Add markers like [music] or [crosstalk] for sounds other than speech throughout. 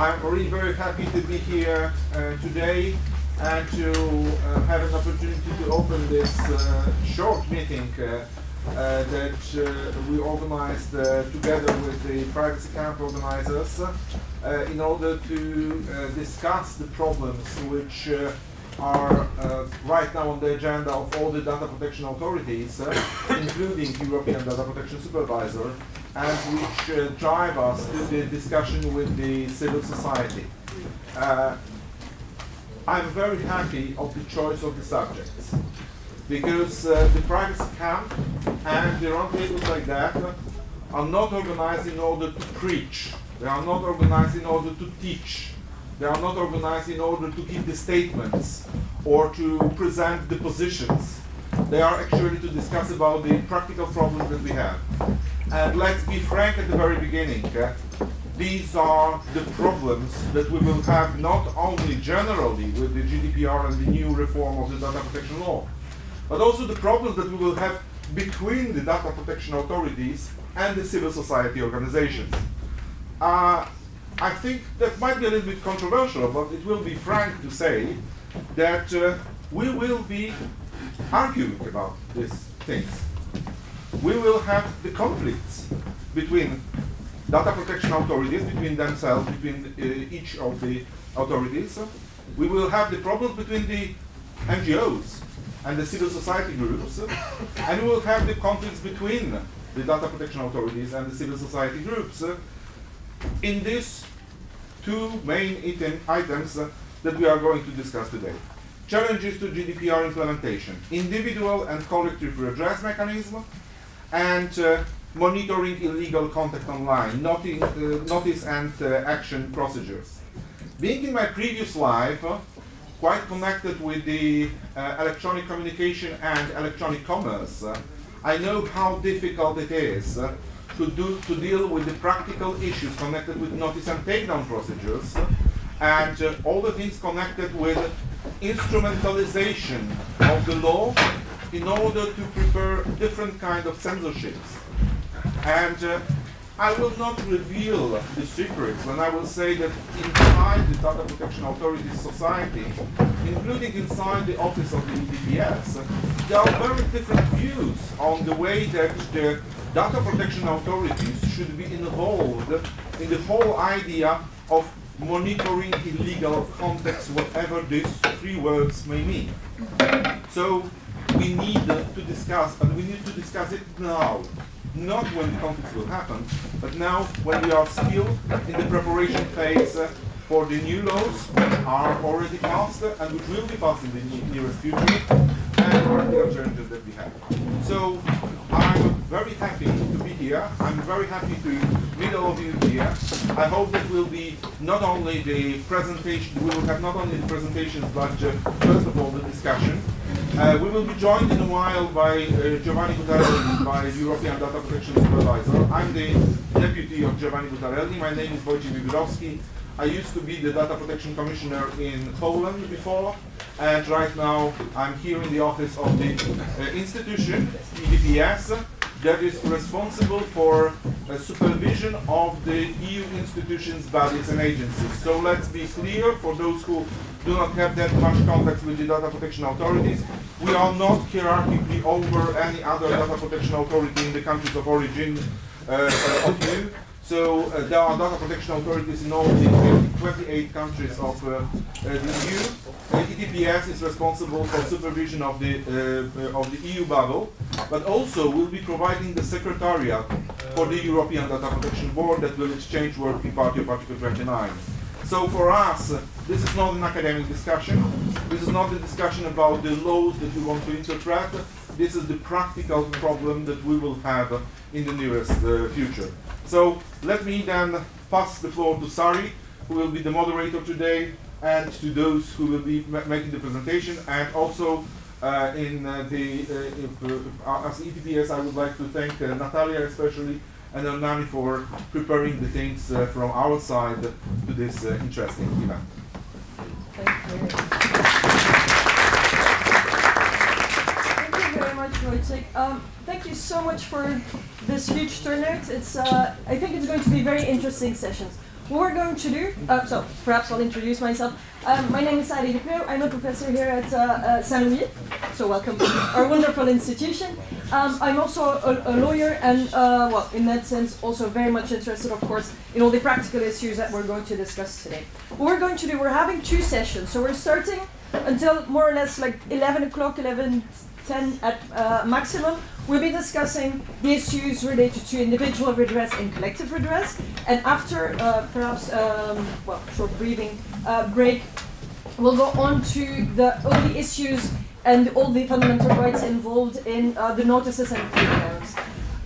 I'm really very happy to be here uh, today and to uh, have an opportunity to open this uh, short meeting uh, uh, that uh, we organized together with the Privacy Camp organizers in order to discuss the problems which are right now on the agenda of all the data protection authorities, including European Data Protection Supervisor, and which uh, drive us to the discussion with the civil society. Uh, I'm very happy of the choice of the subjects because uh, the privacy camp and the roundtables like that are not organized in order to preach. They are not organized in order to teach. They are not organized in order to give the statements or to present the positions. They are actually to discuss about the practical problems that we have. And let's be frank at the very beginning. Uh, these are the problems that we will have not only generally with the GDPR and the new reform of the data protection law, but also the problems that we will have between the data protection authorities and the civil society organizations. Uh, I think that might be a little bit controversial, but it will be frank to say that uh, we will be arguing about these things. We will have the conflicts between data protection authorities, between themselves, between uh, each of the authorities. We will have the problems between the NGOs and the civil society groups, and we will have the conflicts between the data protection authorities and the civil society groups in these two main item, items that we are going to discuss today. Challenges to GDPR implementation, individual and collective redress mechanism, and uh, monitoring illegal content online, noting, uh, notice and uh, action procedures. Being in my previous life, uh, quite connected with the uh, electronic communication and electronic commerce, I know how difficult it is to, do, to deal with the practical issues connected with notice and takedown procedures and uh, all the things connected with instrumentalization of the law in order to prepare different kind of censorships. And uh, I will not reveal the secrets when I will say that inside the Data Protection Authority society, including inside the office of the EDPS, there are very different views on the way that the data protection authorities should be involved in the whole idea of monitoring illegal contacts, whatever these three words may mean. So we need to discuss, and we need to discuss it now not when the conflicts will happen, but now when we are still in the preparation phase uh, for the new laws are already passed uh, and which will be passed in the nearest future, and practical challenges that we have. So I'm very happy here. I'm very happy to meet all of you here. I hope that will be not only the presentation, we will have not only the presentations, but uh, first of all the discussion. Uh, we will be joined in a while by uh, Giovanni Buttarelli, by European Data Protection Supervisor. I'm the deputy of Giovanni Buttarelli. My name is Wojciech Wiewiórowski. I used to be the Data Protection Commissioner in Poland before, and right now I'm here in the office of the uh, institution, EDPS, that is responsible for uh, supervision of the EU institutions, bodies and agencies. So let's be clear for those who do not have that much contact with the data protection authorities. We are not hierarchically over any other data protection authority in the countries of origin uh, of you. So uh, there are data protection authorities in all the 28 countries of uh, uh, the EU. EDPS is responsible for supervision of the uh, of the EU bubble, but also will be providing the secretariat for the European Data Protection Board that will exchange Working Party of Article 29. So for us, this is not an academic discussion. This is not a discussion about the laws that we want to interpret. This is the practical problem that we will have in the nearest uh, future. So let me then pass the floor to Sari, who will be the moderator today, and to those who will be ma making the presentation, and also uh, in uh, the uh, uh, as EDPS, I would like to thank uh, Natalia especially and Nani for preparing the things from our side to this interesting event. Thank you. Thank you very. Um, thank you so much for this huge turnout. It's, uh, I think it's going to be very interesting sessions. what we're going to do, uh, so perhaps I'll introduce myself. Um, my name is Sari Depreeuw. I'm a professor here at uh, uh, Saint Louis, so welcome to our wonderful institution. Um, I'm also a, a lawyer, and uh, well, in that sense, also very much interested, of course, in all the practical issues that we're going to discuss today. What we're going to do, we're having two sessions, so we're starting until more or less like 11 o'clock, 11, 10 at uh, maximum. We'll be discussing the issues related to individual redress and collective redress. And after uh, perhaps, um, well, short breathing uh, break, we'll go on to the, all the issues and all the fundamental rights involved in uh, the notices and clearance.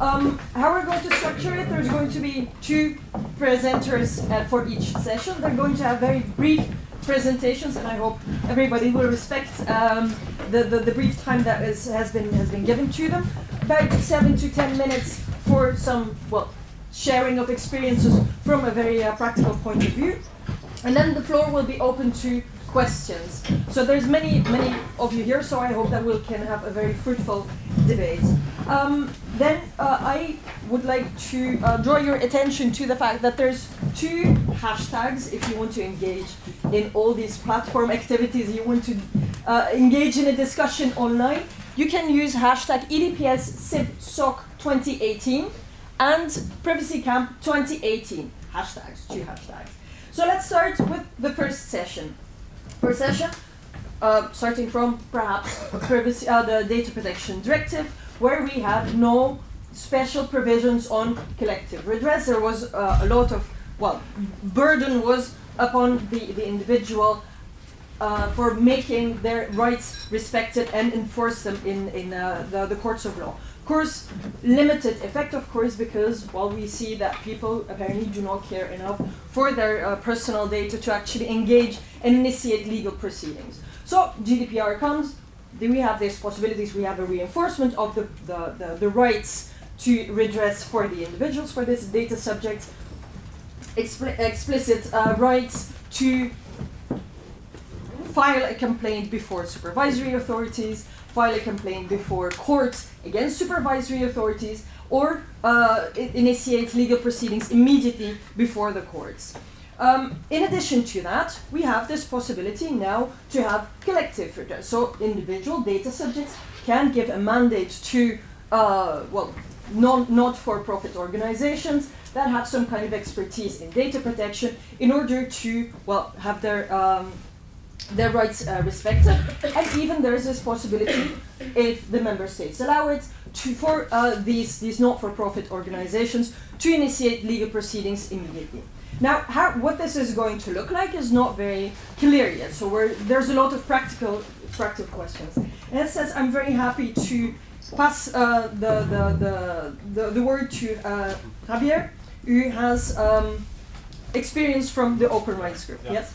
Um, how we're going to structure it, there's going to be two presenters uh, for each session. They're going to have very brief presentations, and I hope everybody will respect um, the, the, the, brief time that is, has, been, has been given to them. About seven to ten minutes for some, well, sharing of experiences from a very uh, practical point of view. And then the floor will be open to questions. So there's many, many of you here, so I hope that we can have a very fruitful debate. Um, then uh, I would like to uh, draw your attention to the fact that there's two hashtags if you want to engage in all these platform activities, you want to uh, engage in a discussion online, you can use hashtag EDPS SIP 2018 and Privacy Camp 2018. Hashtags, two hashtags. So let's start with the first session. First session, uh, starting from perhaps privacy, uh, the data protection directive, where we have no special provisions on collective redress. There was uh, a lot of, well, burden was upon the, the individual uh, for making their rights respected and enforce them in, in uh, the, the courts of law. Of course, limited effect, of course, because while well, we see that people apparently do not care enough for their uh, personal data to actually engage and initiate legal proceedings. So GDPR comes, do we have these possibilities? We have a reinforcement of the, the, the, the rights to redress for the individuals, for this data subject, expli explicit uh, rights to file a complaint before supervisory authorities, file a complaint before courts against supervisory authorities, or uh, initiate legal proceedings immediately before the courts. Um, in addition to that, we have this possibility now to have collective redress. So individual data subjects can give a mandate to, uh, well, not-for-profit organizations that have some kind of expertise in data protection in order to, well, have their um, their rights uh, respected. And even there is this possibility, if the member states allow it, to, for uh, these, these not-for-profit organizations to initiate legal proceedings immediately. Now, how, what this is going to look like is not very clear yet. So there's a lot of practical, practical questions. And it says, I'm very happy to pass uh, the, the, the, the, the, word to uh, Javier, who has um, experience from the Open Rights Group. Yeah. Yes?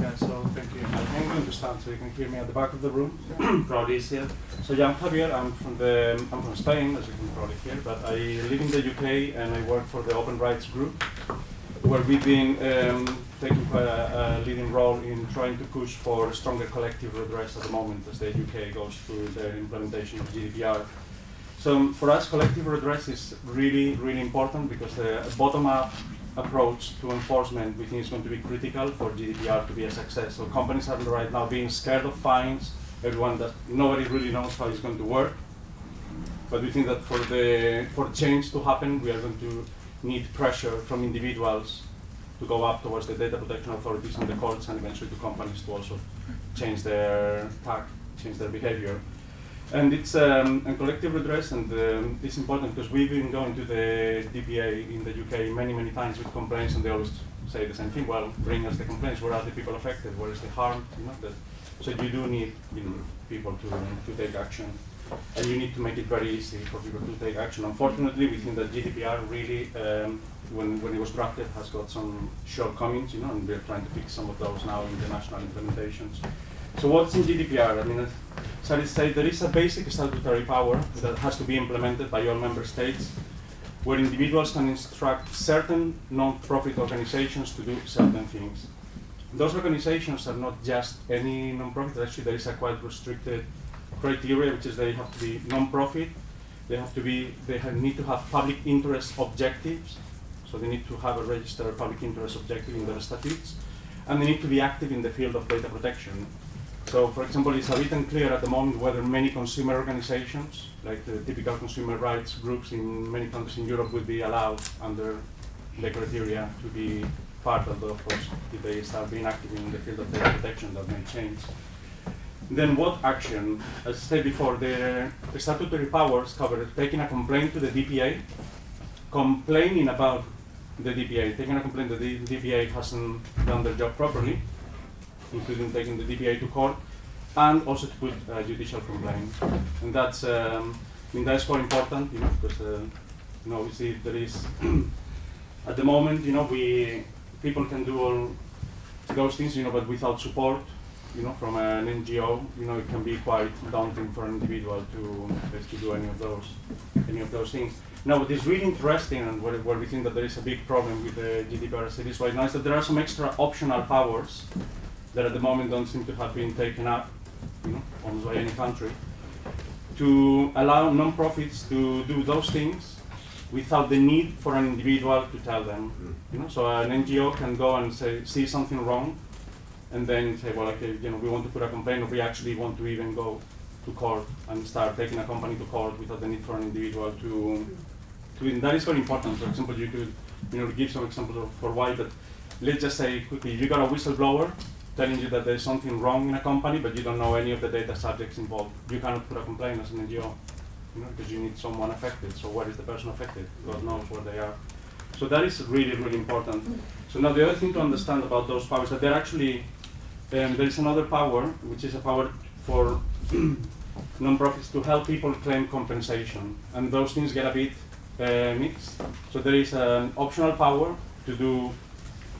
Yeah, so thank you. I'm going to stand so you can hear me at the back of the room. [clears throat] probably easier. So yeah, I'm Javier. I'm from the I'm from Spain, as you can probably hear, but I live in the UK and I work for the Open Rights Group, where we've been um, taking quite a, a, leading role in trying to push for stronger collective redress at the moment as the UK goes through their implementation of GDPR. So for us, collective redress is really, really important because the bottom-up approach to enforcement we think is going to be critical for GDPR to be a success. So companies are right now being scared of fines, everyone that nobody really knows how it's going to work. But we think that for the for change to happen, we are going to need pressure from individuals to go up towards the data protection authorities and the courts and eventually to companies to also change their tack, change their behavior. And it's um, a collective redress, and um, it's important because we've been going to the DPA in the UK many, many times with complaints, and they always say the same thing. Well, bring us the complaints. Where are the people affected? Where is the harm? You know, that, so you do need you know, people to, to take action, and you need to make it very easy for people to take action. Unfortunately, we think that GDPR really, um, when, when it was drafted, has got some shortcomings, you know, and we're trying to fix some of those now in the national implementations. So what's in GDPR? I mean, Sally said there is a basic statutory power that has to be implemented by all member states, where individuals can instruct certain non-profit organizations to do certain things. Those organizations are not just any non-profit, actually there is a quite restricted criteria, which is they have to be non-profit, they have to be, they have, need to have public interest objectives, So they need to have a registered public interest objective in their statutes, and they need to be active in the field of data protection. So, for example, it's a bit unclear at the moment whether many consumer organizations, like the typical consumer rights groups in many countries in Europe, would be allowed under the criteria to be part of the, of course, if they start being active in the field of data protection, that may change. Then what action? As I said before, the, statutory powers cover taking a complaint to the DPA, complaining about the DPA, taking a complaint that the DPA hasn't done their job properly, including taking the DPA to court, and also to put a judicial complaint. And that's, um, I mean, that's quite important, you know, because, uh, you know, obviously there is, [clears throat] at the moment, you know, we, people can do all those things, you know, but without support, you know, from an NGO, you know, it can be quite daunting for an individual to basically do any of those, any of those things. Now, what is really interesting and where, where we think that there is a big problem with the GDPR as it is right now is that there are some extra optional powers that at the moment don't seem to have been taken up, you know, almost by any country, to allow non-profits to do those things without the need for an individual to tell them. Mm. You know, so an NGO can go and say, see something wrong, and then say, well, okay, you know, we want to put a complaint, or we actually want to even go to court and start taking a company to court without the need for an individual to. to that is very important. For example, you could, you know, give some examples of for why, but let's just say quickly, you got a whistleblower telling you that there's something wrong in a company, but you don't know any of the data subjects involved. You cannot put a complaint as an NGO, you know, because you need someone affected. So where is the person affected? God knows where they are. So that is really, really important. So now the other thing to understand about those powers that they're actually um, there is another power, which is a power for [clears throat] non-profits to help people claim compensation, and those things get a bit uh, mixed. So there is an optional power to do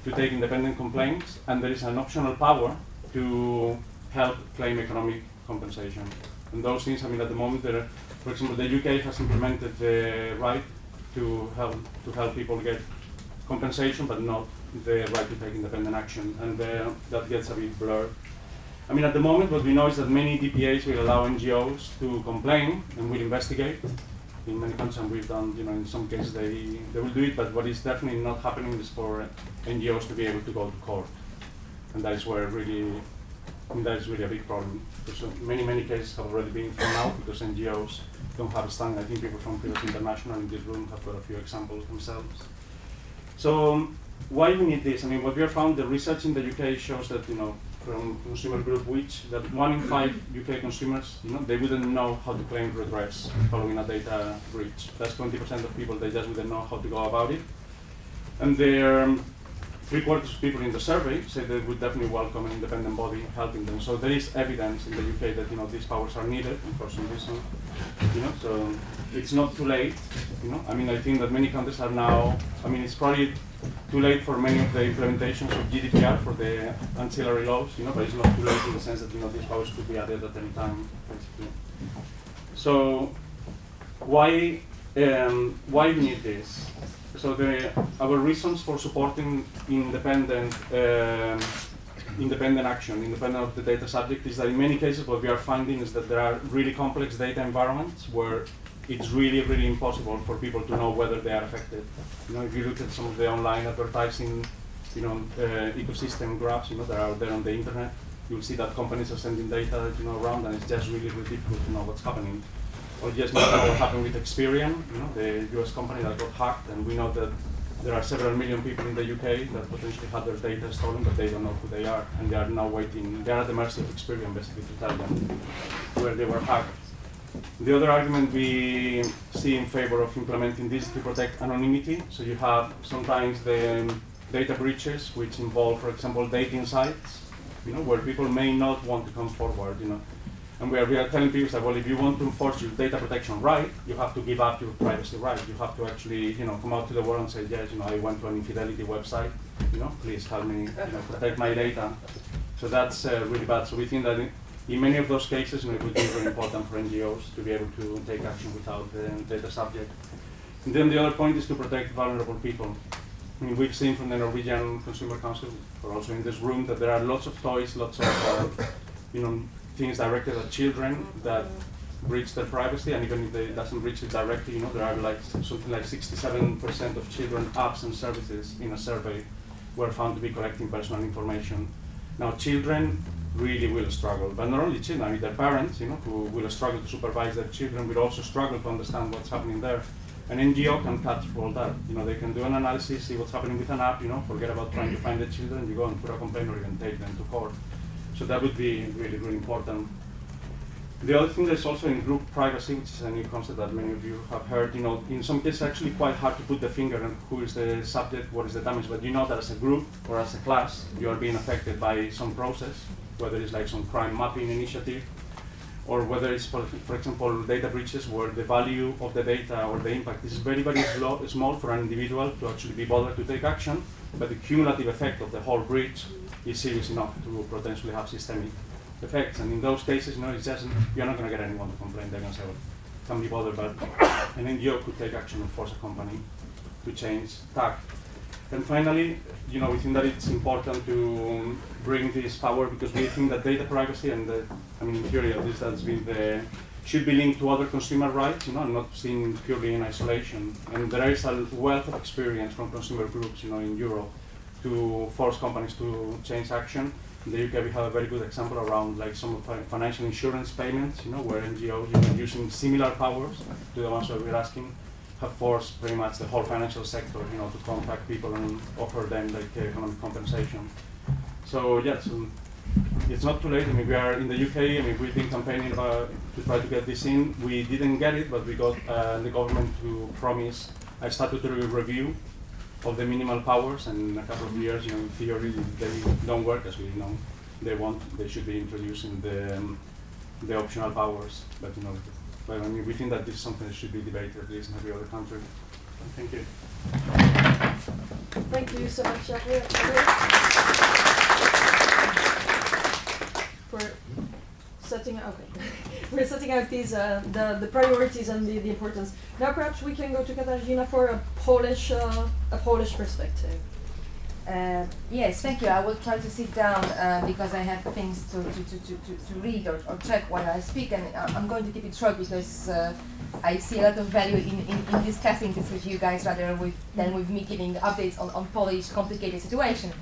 to take independent complaints, and there is an optional power to help claim economic compensation. And those things, I mean, at the moment, for example, the UK has implemented the right to help to help people get compensation, but not the right to take independent action, and uh, that gets a bit blurred. I mean, at the moment, what we know is that many DPAs will allow NGOs to complain and will investigate. In many countries, and we've done, you know, in some cases they, they will do it, but what is definitely not happening is for NGOs to be able to go to court. And that is where really, I mean, that is really a big problem. Uh, many, many cases have already been thrown out because NGOs don't have a stand. I think people from Privacy International in this room have got a few examples themselves. So why we need this? I mean, what we have found, the research in the UK shows that, you know, from consumer group which, that one in five UK consumers, you know, they wouldn't know how to claim redress following a data breach. That's 20% of people, they just wouldn't know how to go about it. And there, um, three quarters of people in the survey say they would definitely welcome an independent body helping them. So there is evidence in the UK that, you know, these powers are needed, and for some reason, you know, so it's not too late, you know. I mean, I think that many countries are now, I mean, it's probably too late for many of the implementations of GDPR for the ancillary laws, you know, but it's not too late in the sense that, you know, these powers could be added at any time, basically. So why, um, why we need this? So the, our reasons for supporting independent, um, independent action, independent of the data subject, is that in many cases what we are finding is that there are really complex data environments where it's really, really impossible for people to know whether they are affected. You know, if you look at some of the online advertising, you know, uh, ecosystem graphs, you know, that are there on the internet, you'll see that companies are sending data, you know, around, and it's just really, really difficult to know what's happening. Or just know what happened with Experian, you know, the US company that got hacked, and we know that there are several million people in the UK that potentially had their data stolen, but they don't know who they are, and they are now waiting. They are at the mercy of Experian, basically, to tell them where they were hacked. The other argument we see in favor of implementing this is to protect anonymity. So you have sometimes the um, data breaches which involve, for example, dating sites, you know, where people may not want to come forward, you know. And we are, we are telling people that, well, if you want to enforce your data protection right, you have to give up your privacy right. You have to actually, you know, come out to the world and say, yes, you know, I went to an infidelity website, you know, please help me, you know, protect my data. So that's uh, really bad. So we think that in, in many of those cases, you know, it would be very important for NGOs to be able to take action without the data subject. And then the other point is to protect vulnerable people. I mean, we've seen from the Norwegian Consumer Council, or also in this room, that there are lots of toys, lots of, uh, you know, things directed at children that breach their privacy, and even if they doesn't breach it directly, you know, there are like something like 67% of children apps and services in a survey were found to be collecting personal information. Now, children really will struggle, but not only children, I mean, their parents, you know, who will struggle to supervise their children, will also struggle to understand what's happening there. An NGO can cut all that. You know, they can do an analysis, see what's happening with an app, you know, forget about trying to find the children, you go and put a complaint or even take them to court. So that would be really, really important. The other thing is also in group privacy, which is a new concept that many of you have heard. You know, in some cases, actually quite hard to put the finger on who is the subject, what is the damage. But you know that as a group or as a class, you are being affected by some process, whether it's like some crime mapping initiative, or whether it's, for, for example, data breaches where the value of the data or the impact is very, very small for an individual to actually be bothered to take action, but the cumulative effect of the whole breach is serious enough to potentially have systemic effects. And in those cases, you know, it's just you're not going to get anyone to complain. They're going to say, well, can't be bothered, but an NGO could take action and force a company to change tack. And finally, you know, we think that it's important to bring this power because we think that data privacy and the, I mean, in theory, at least that's been the, should be linked to other consumer rights, you know, not seen purely in isolation. And there is a wealth of experience from consumer groups, you know, in Europe to force companies to change action. In the UK, we have a very good example around like some of financial insurance payments, you know, where NGOs, you know, using similar powers to the ones that we're asking, have forced pretty much the whole financial sector, you know, to contact people and offer them like economic compensation. So yeah, it's not too late. I mean, we are in the UK. I mean, we've been campaigning about to try to get this in. We didn't get it, but we got uh, the government to promise a statutory review of the minimal powers, and in a couple of years, you know, in theory, they don't work as we know they want. They should be introducing the um, the optional powers, but you know, but I mean, we think that this is something that should be debated at least in every other country. Thank you. Thank you so much, Jacques, for setting okay. [laughs] We're setting out these uh, the the priorities and the, the importance. Now perhaps we can go to Katarzyna for a Polish uh, a Polish perspective. Uh, yes, thank you. I will try to sit down uh, because I have things to, to, to, to, to, read or, or check while I speak, and I- I'm going to keep it short because uh, I see a lot of value in, in, in discussing this with you guys rather with, than with me giving updates on, on Polish complicated situation.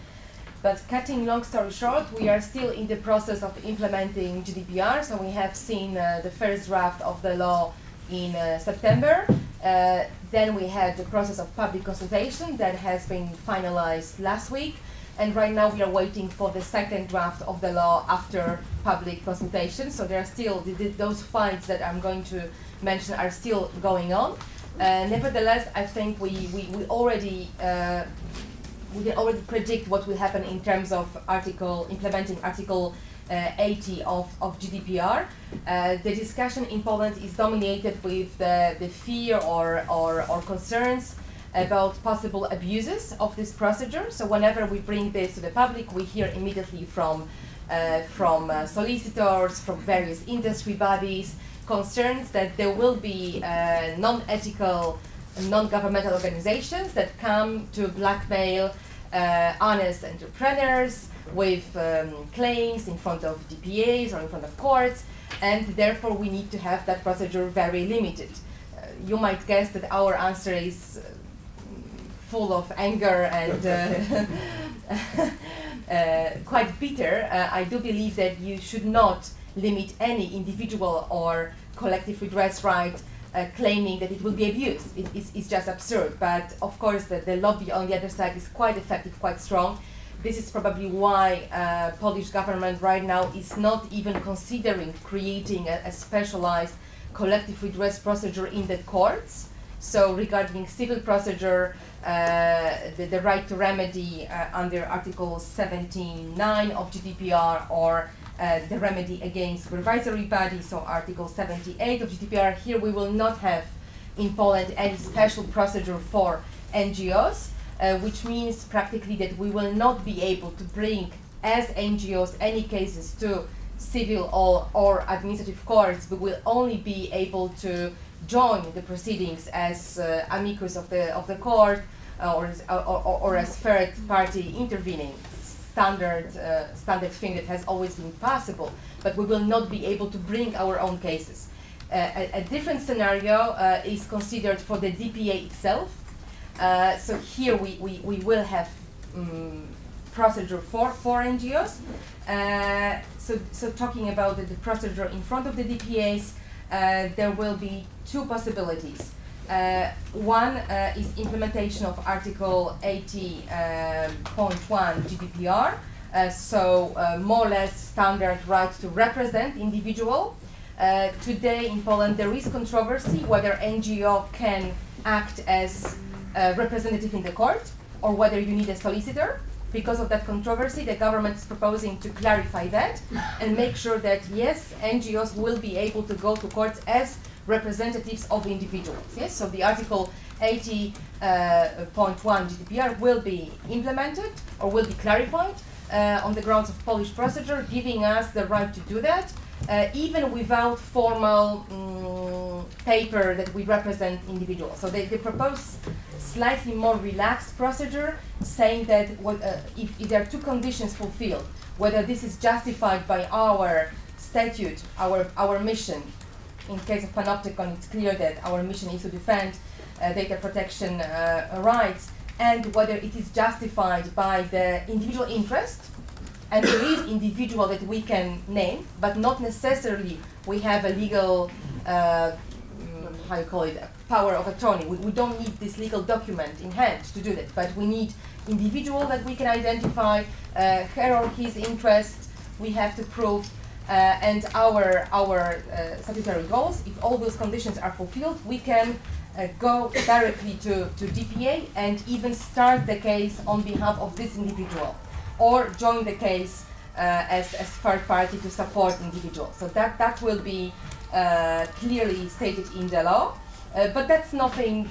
But cutting long story short, we are still in the process of implementing GDPR. So we have seen uh, the first draft of the law in uh, September. Uh, then we had the process of public consultation that has been finalized last week. And right now we are waiting for the second draft of the law after public consultation. So there are still th- th- those fights that I'm going to mention are still going on. Uh, nevertheless, I think we, we, we already uh, we can already predict what will happen in terms of article implementing article uh, 80 of, of GDPR. Uh, the discussion in Poland is dominated with the, the fear or, or, or concerns about possible abuses of this procedure. So whenever we bring this to the public, we hear immediately from uh, from uh, solicitors, from various industry bodies, concerns that there will be uh, non-ethical, non-governmental organizations that come to blackmail uh, honest entrepreneurs with um, claims in front of DPAs or in front of courts, and therefore we need to have that procedure very limited. Uh, you might guess that our answer is uh, full of anger and uh, [laughs] uh, quite bitter. Uh, I do believe that you should not limit any individual or collective redress right uh, claiming that it will be abused. It's just absurd. But of course, the, the lobby on the other side is quite effective, quite strong. This is probably why uh, Polish government right now is not even considering creating a, a specialized collective redress procedure in the courts. So regarding civil procedure, uh, the, the right to remedy uh, under Article 79 of GDPR or uh, the remedy against supervisory bodies, so Article 78 of GDPR. Here we will not have in Poland any special procedure for NGOs, uh, which means practically that we will not be able to bring as NGOs any cases to civil or, or administrative courts, but will only be able to join the proceedings as uh, amicus of the of the court uh, or, or, or, or as third party intervening standard uh, standard thing that has always been possible but we will not be able to bring our own cases a, a different scenario uh, is considered for the DPA itself. Uh, so here we, we, we will have um, procedure for, for NGOs. Uh, so, so talking about the, the procedure in front of the DPAs, uh, there will be two possibilities. Uh, one uh, is implementation of Article 80.1 GDPR, uh, so uh, more or less standard right to represent individual. Uh, today in Poland there is controversy whether NGO can act as representative in the court or whether you need a solicitor. Because of that controversy, the government is proposing to clarify that and make sure that yes, NGOs will be able to go to courts as representatives of individuals. Yes, so the Article 80.1 uh, GDPR will be implemented or will be clarified uh, on the grounds of Polish procedure, giving us the right to do that, uh, even without formal um, paper that we represent individuals. So they, they propose slightly more relaxed procedure, saying that what, uh, if, if there are two conditions fulfilled, whether this is justified by our statute, our, our mission, in case of Panoptykon, it's clear that our mission is to defend uh, data protection uh, rights, and whether it is justified by the individual interest, and there is individual that we can name, but not necessarily we have a legal, uh, mm, how you call it, power of attorney. We, we don't need this legal document in hand to do that, but we need individual that we can identify, uh, her or his interest, we have to prove, and our, our uh, statutory goals. If all those conditions are fulfilled, we can uh, go directly to, to DPA and even start the case on behalf of this individual or join the case uh, as, as third party to support individuals. So that, that will be uh, clearly stated in the law. Uh, but that's nothing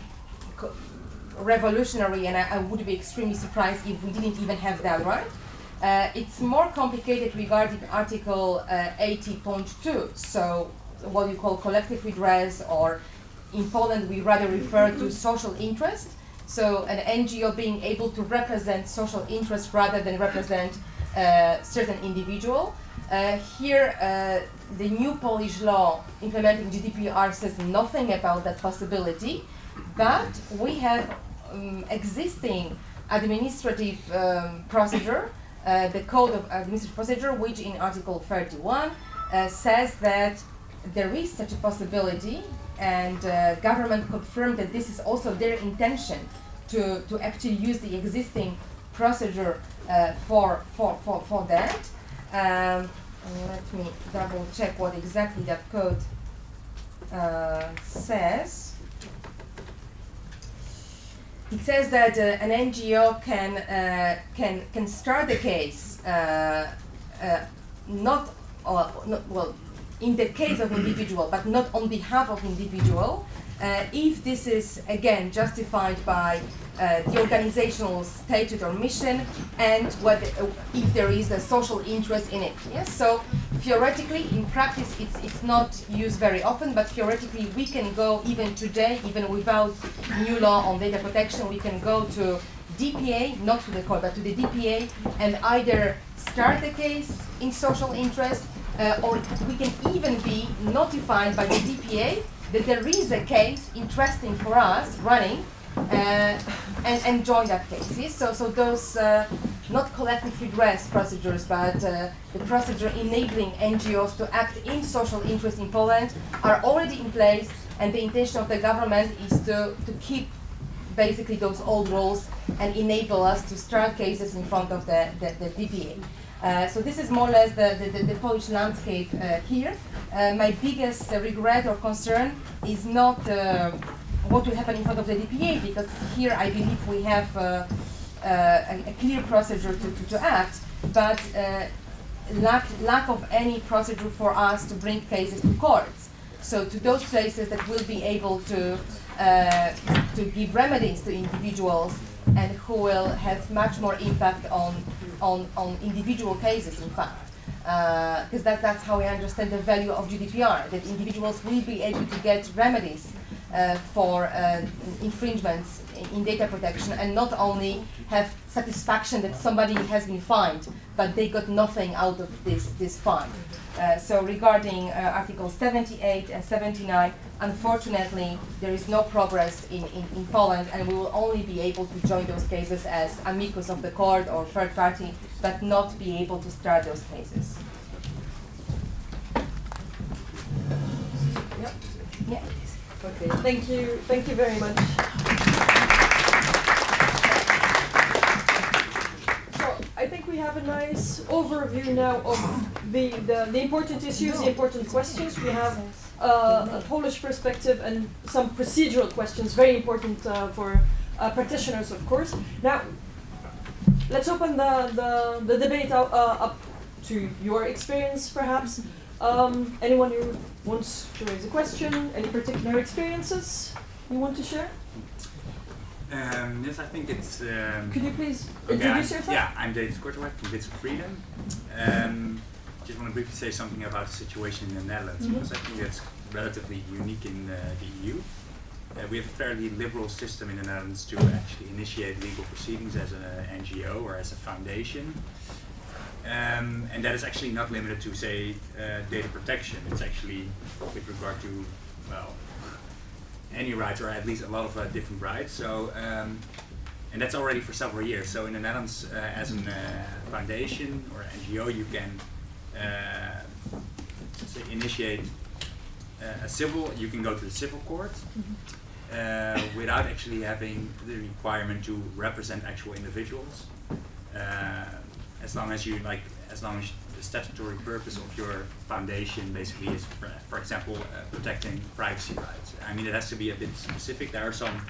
revolutionary, and I, I would be extremely surprised if we didn't even have that right. Uh, it's more complicated regarding Article uh, 80.2, so what you call collective redress, or in Poland we rather refer to social interest. So an NGO being able to represent social interest rather than represent uh, certain individual. Uh, here, uh, the new Polish law implementing GDPR says nothing about that possibility, but we have um, existing administrative um, procedure, uh, the Code of Administrative Procedure, which in Article 31 uh, says that there is such a possibility, and uh, government confirmed that this is also their intention to, to actually use the existing procedure uh, for, for, for, for that. Um, let me double check what exactly that code uh, says. It says that uh, an NGO can, uh, can, can start the case uh, not, not, well, in the case of individual, but not on behalf of individual, uh, if this is again justified by uh, the organizational statute or mission and what, uh, if there is a social interest in it. Yes, so theoretically, in practice, it's, it's not used very often, but theoretically, we can go even today, even without new law on data protection, we can go to DPA, not to the court, but to the DPA, and either start the case in social interest, uh, or we can even be notified by the DPA that there is a case interesting for us running uh, and, and join that case. Yes? So, so those uh, not collective redress procedures, but uh, the procedure enabling NGOs to act in social interest in Poland are already in place, and the intention of the government is to, to keep basically those old rules and enable us to start cases in front of the, the, the DPA. Uh, so this is more or less the, the, the Polish landscape uh, here. Uh, my biggest uh, regret or concern is not uh, what will happen in front of the DPA, because here I believe we have a, a, clear procedure to, to, to act, but lack, lack of any procedure for us to bring cases to courts. So to those places that will be able to, to give remedies to individuals and who will have much more impact on, on, on individual cases, in fact. Because uh, that, that's how I understand the value of GDPR, that individuals will be able to get remedies uh, for uh, infringements in, in data protection and not only have satisfaction that somebody has been fined, but they got nothing out of this, this fine. Uh, so regarding uh, Articles 78 and 79, unfortunately, there is no progress in, in, in Poland, and we will only be able to join those cases as amicus of the court or third party, but not be able to start those cases. Yep. Yeah. Okay, thank you, thank you very much. So I think we have a nice overview now of the, the, the important issues, the important questions. We have a Polish perspective and some procedural questions, very important uh, for uh, practitioners, of course. Now, let's open the, the, the debate uh, up to your experience, perhaps. Um, anyone who wants to raise a question, any particular experiences you want to share? Um, yes, I think it's. Um, Could you please okay, introduce I'm- yourself? Yeah, I'm David Korteweg from Bits of Freedom. Um, just want to briefly say something about the situation in the Netherlands Mhm. because I think that's relatively unique in uh, the EU. Uh, we have a fairly liberal system in the Netherlands to actually initiate legal proceedings as an NGO or as a foundation. Um, and that is actually not limited to, say, uh, data protection. It's actually with regard to, well, any rights, or at least a lot of uh, different rights. So, um, and that's already for several years. So in the Netherlands, uh, as a uh, foundation or NGO, you can say initiate uh, a civil. You can go to the civil court uh, without actually having the requirement to represent actual individuals. Uh, as long as you like, as long as the statutory purpose of your foundation basically is, for, for example, uh, protecting privacy rights. I mean, it has to be a bit specific. There are some,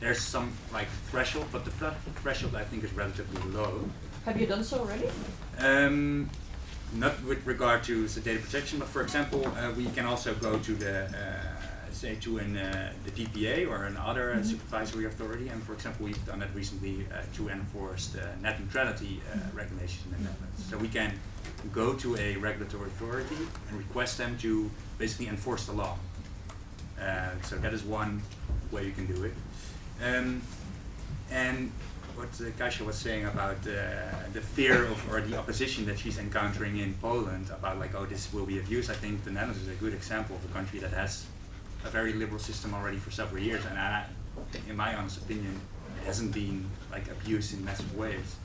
there's some like threshold, but the threshold I think is relatively low. Have you done so already? Um, not with regard to the data protection, but for example, uh, we can also go to the, uh, say, to an, uh, the DPA or another uh, Mhm. supervisory authority, and for example, we've done that recently uh, to enforce the net neutrality uh, regulations in the Netherlands. So we can go to a regulatory authority and request them to basically enforce the law. Uh, so that is one way you can do it. Um, and what uh, Kasia was saying about uh, the fear of or the opposition that she's encountering in Poland about like oh this will be abused. I think the Netherlands is a good example of a country that has a very liberal system already for several years, and I, in my honest opinion, it hasn't been like abused in massive ways,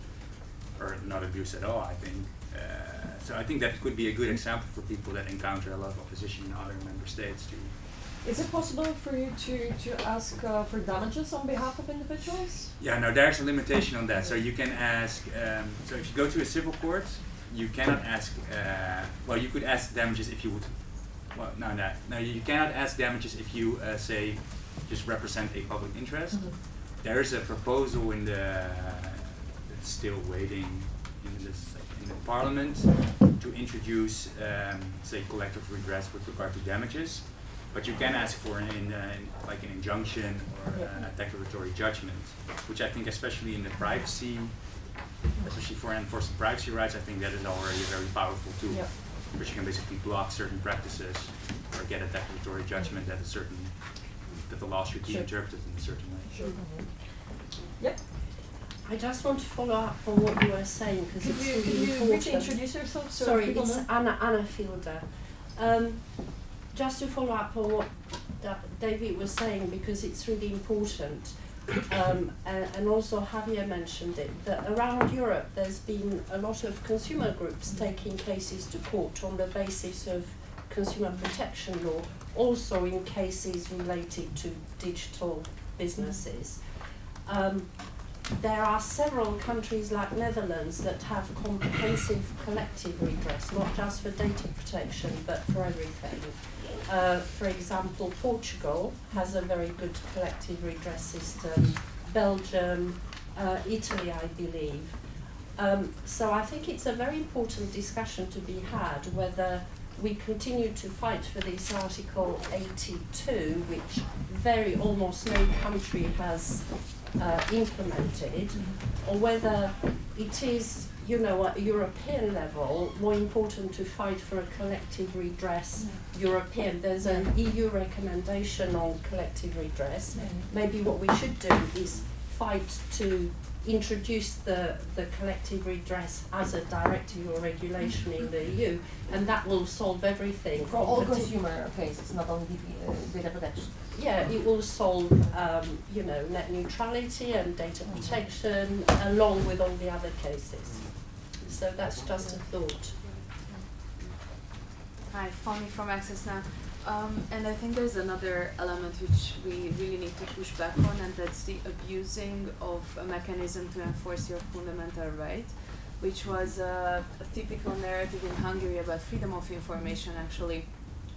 or not abused at all. I think. Uh, so I think that could be a good example for people that encounter a lot of opposition in other member states to Is it possible for you to, to ask uh, for damages on behalf of individuals? Yeah, no, there's a limitation on that. So you can ask. Um, so if you go to a civil court, you cannot ask. Uh, well, you could ask damages if you would. Well, no, no, no. You cannot ask damages if you uh, say just represent a public interest. There is a proposal in the. It's still waiting in this in the parliament to introduce, um, say, collective redress with regard to damages. But you can ask for an, in, uh, like an injunction or uh, a declaratory judgment, which I think, especially in the privacy, especially for enforcing privacy rights, I think that is already a very powerful tool. Yeah. Because you can basically block certain practices or get a declaratory judgment that a certain that the law should be Sure. interpreted in a certain way. Sure. Yep. I just want to follow up on what you were saying because it's you, really could you briefly important. introduce yourself so Sorry, it's know? Anna Anna Fielder. Um, just to follow up on what David was saying because it's really important. Um, and, also Javier mentioned it that around Europe there's been a lot of consumer groups taking cases to court on the basis of consumer protection law, also in cases related to digital businesses. Um, there are several countries like Netherlands that have comprehensive collective redress, not just for data protection, but for everything. Uh, for example, Portugal has a very good collective redress system, Belgium, uh, Italy, I believe. Um, so I think it's a very important discussion to be had whether we continue to fight for this Article 82, which very almost no country has uh, implemented, or whether it is you know, at European level, more important to fight for a collective redress European. There's an EU recommendation on collective redress. Maybe what we should do is fight to introduce the, the collective redress as a directive or regulation in the EU, and that will solve everything. For all consumer cases, not only the, uh, data protection. yeah, it will solve, um, you know, net neutrality and data protection along with all the other cases. So that's just a thought. Hi, Fami from Access Now. Um, and I think there's another element which we really need to push back on, and that's the abusing of a mechanism to enforce your fundamental right, which was a typical narrative in Hungary about freedom of information actually.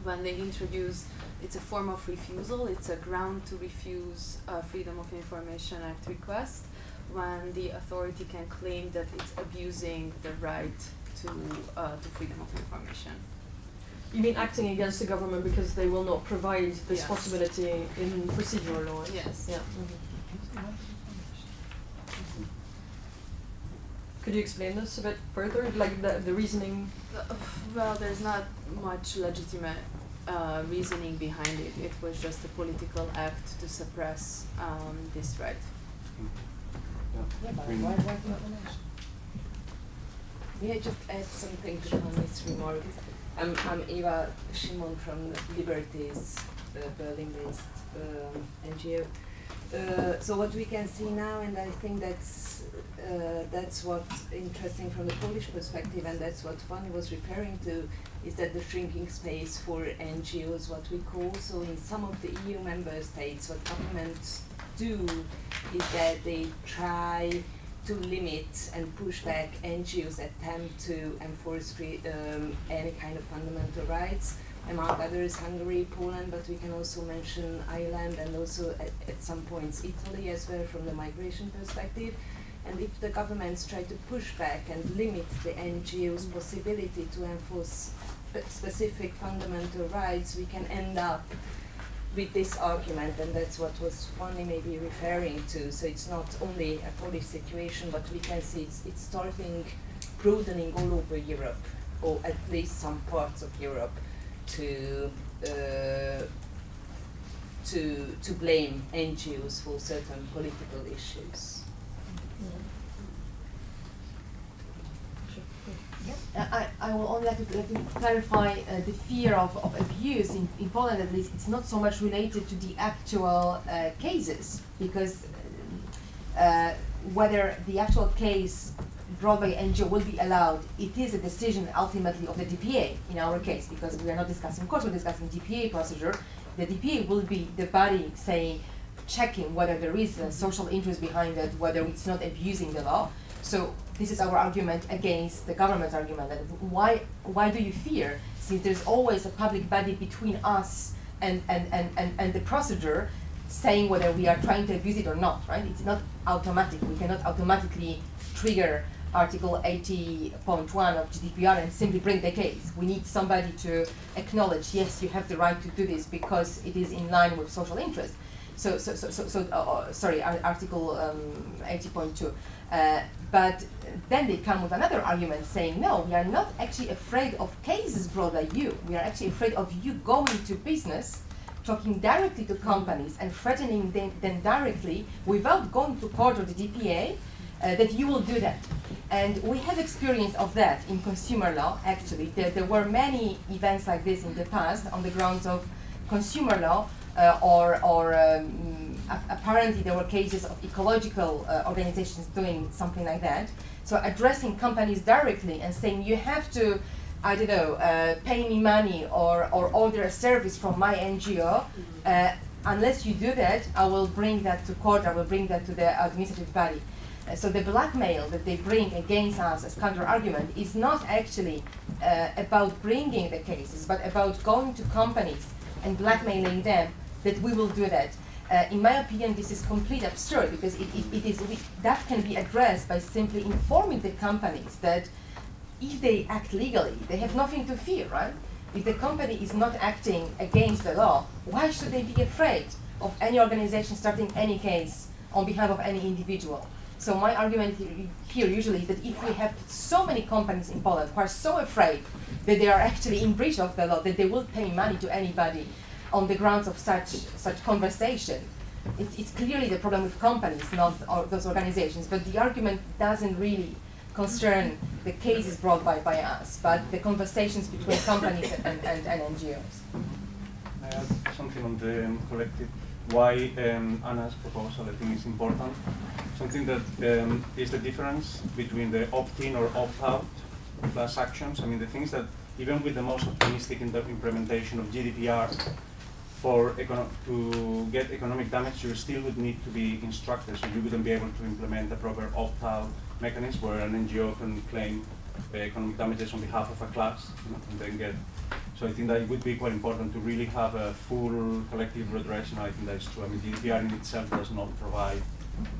When they introduced, it's a form of refusal, it's a ground to refuse a Freedom of Information Act request when the authority can claim that it's abusing the right to, uh, to freedom of information. You mean acting against the government because they will not provide this Yes. possibility in procedural law? Yes. Yeah. Could you explain this a bit further, like the, the reasoning? Uh, Well, there's not much legitimate uh, reasoning behind it. It was just a political act to suppress um, this right. Yeah, but why, why not? May I just add something to Fanny's remark? I'm, I'm Eva Shimon from Liberties, uh, Berlin-based um, NGO. Uh, so what we can see now, and I think that's uh, that's what's interesting from the Polish perspective, and that's what Fanny was referring to, is that the shrinking space for NGOs, what we call. So in some of the EU member states, what governments do is that they try to limit and push back NGOs attempt to enforce um, any kind of fundamental rights, among others Hungary, Poland, but we can also mention Ireland and also at, at some points Italy as well from the migration perspective. And if the governments try to push back and limit the NGOs' possibility to enforce specific fundamental rights, we can end up with this argument, and that's what was Fanny maybe referring to. So it's not only a Polish situation, but we can see it's, it's starting broadening all over Europe, or at least some parts of Europe, to uh, to to blame NGOs for certain political issues. I, I will only like to, like to clarify uh, the fear of, of abuse in, in Poland at least. It's not so much related to the actual uh, cases because uh, whether the actual case brought by NGO will be allowed it is a decision ultimately of the DPA in our case because we are not discussing of course we're discussing DPA procedure. The DPA will be the body saying checking whether there is a social interest behind it whether it's not abusing the law. So this is our argument against the government's argument that why why do you fear since there's always a public body between us and, and, and, and, and the procedure saying whether we are trying to abuse it or not, right? It's not automatic. We cannot automatically trigger Article 80.1 of GDPR and simply bring the case. We need somebody to acknowledge, yes, you have the right to do this because it is in line with social interest. So, so, so, so, so uh, sorry, Article um, 80.2. Uh, but then they come with another argument saying, no, we are not actually afraid of cases brought by you. We are actually afraid of you going to business, talking directly to companies and threatening them, them directly without going to court or the DPA, uh, that you will do that. And we have experience of that in consumer law, actually. There, there were many events like this in the past on the grounds of consumer law, uh, or, or um, apparently there were cases of ecological uh, organizations doing something like that. So addressing companies directly and saying you have to, I don't know, uh, pay me money or, or order a service from my NGO. Uh, unless you do that, I will bring that to court. I will bring that to the administrative body. Uh, so the blackmail that they bring against us as counter argument is not actually uh, about bringing the cases, but about going to companies and blackmailing them that we will do that. Uh, in my opinion, this is complete absurd because it, it, it is we, that can be addressed by simply informing the companies that if they act legally, they have nothing to fear, right? If the company is not acting against the law, why should they be afraid of any organization starting any case on behalf of any individual? So my argument here usually is that if we have so many companies in Poland who are so afraid that they are actually in breach of the law, that they will pay money to anybody on the grounds of such such conversation, it's, it's clearly the problem with companies, not or those organizations. But the argument doesn't really concern the cases brought by, by us, but the conversations between companies and, and, and NGOs. I add something on the um, collective. Why um, Anna's proposal I think is important. Something that um, is the difference between the opt-in or opt-out class actions. I mean, the things that even with the most optimistic implementation of GDPR, for to get economic damage, you still would need to be instructed, so you wouldn't be able to implement the proper opt-out mechanism where an NGO can claim uh, economic damages on behalf of a class you know, and then get so I think that it would be quite important to really have a full collective redress, and I think that's true. I mean, GDPR in itself does not provide,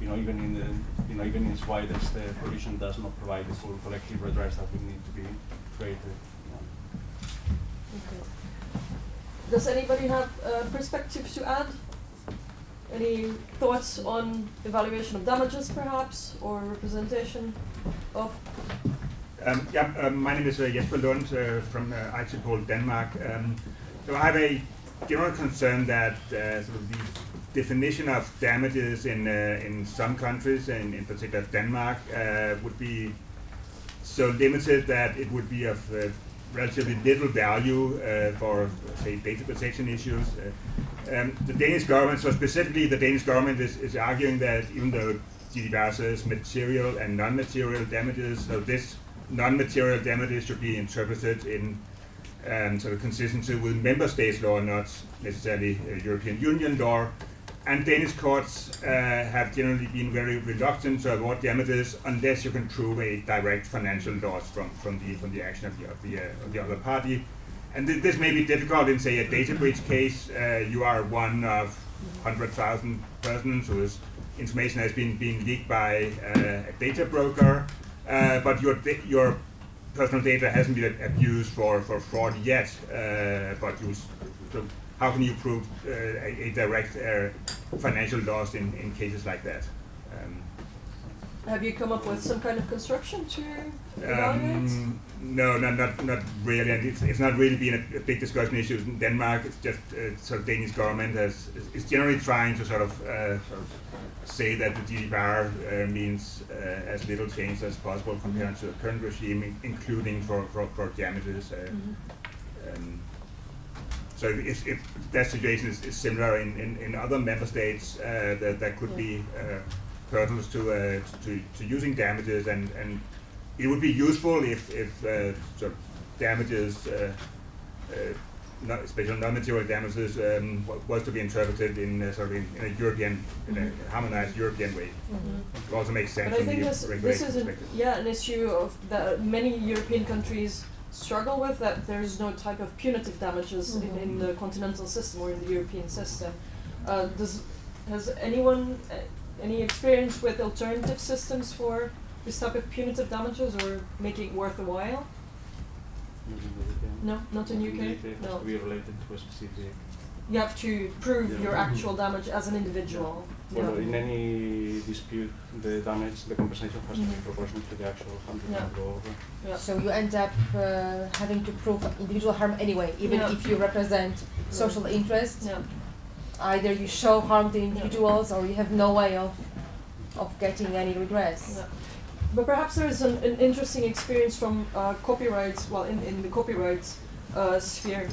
you know, even in the, you know, even in its widest uh, provision, does not provide the full collective redress that would need to be created. you know. Okay. Does anybody have uh, perspectives to add? Any thoughts on evaluation of damages, perhaps, or representation of? Um, yeah, um, my name is uh, Jesper Lund uh, from uh, ITPOL Denmark. Um, so I have a general concern that uh, sort of the definition of damages in uh, in some countries, and in particular Denmark, uh, would be so limited that it would be of relatively little value uh, for, say, data protection issues. Uh, um, the Danish government, so specifically the Danish government is, is arguing that even though GDPR says material and non-material damages, so this non-material damages should be interpreted in um, sort of consistency with member states law, not necessarily uh, European Union law. And Danish courts uh, have generally been very reluctant to award damages unless you can prove a direct financial loss from, from the from the action of the of the, uh, of the other party. And th- this may be difficult in say a data breach case. Uh, you are one of hundred thousand persons whose information has been been leaked by uh, a data broker, uh, but your your personal data hasn't been abused for, for fraud yet. Uh, but you how can you prove uh, a, a direct uh, financial loss in, in cases like that? Um, Have you come up with some kind of construction to evaluate? um, no, not, not not really, and it's, it's not really been a, a big discussion issue in Denmark. It's just uh, sort of Danish government has is, generally trying to sort of uh, sort of say that the GDPR uh, means uh, as little change as possible compared to the current regime, including for for, for damages. Uh, um, so if, if that situation is, is similar in, in, in other member states, uh, there could be uh, hurdles to, uh, to to using damages, and, and it would be useful if if uh, sort of damages, uh, uh, not, especially non-material damages, um, wa- was to be interpreted in uh, sort of in, in a European, in a harmonized European way. It also makes sense But I think the this, this is an, perspective. yeah, an issue of that many European countries struggle with that there's no type of punitive damages in, in the continental system or in the European system. Uh, does has anyone uh, any experience with alternative systems for this type of punitive damages or making it worth a while? Using the VPN. No, not in UK. It has No, to be related to a specific. You have to prove Yeah. your actual damage as an individual. Well, Yeah. in any dispute, the damage, the compensation has to be proportional to the actual harm that Yeah. you go over. Yeah. So you end up uh, having to prove individual harm anyway, even Yeah. if you represent social interest. Yeah. Either you show harm to individuals or you have no way of of getting any redress. Yeah. But perhaps there is an, an interesting experience from uh, copyright, well, in, in the copyright uh, sphere.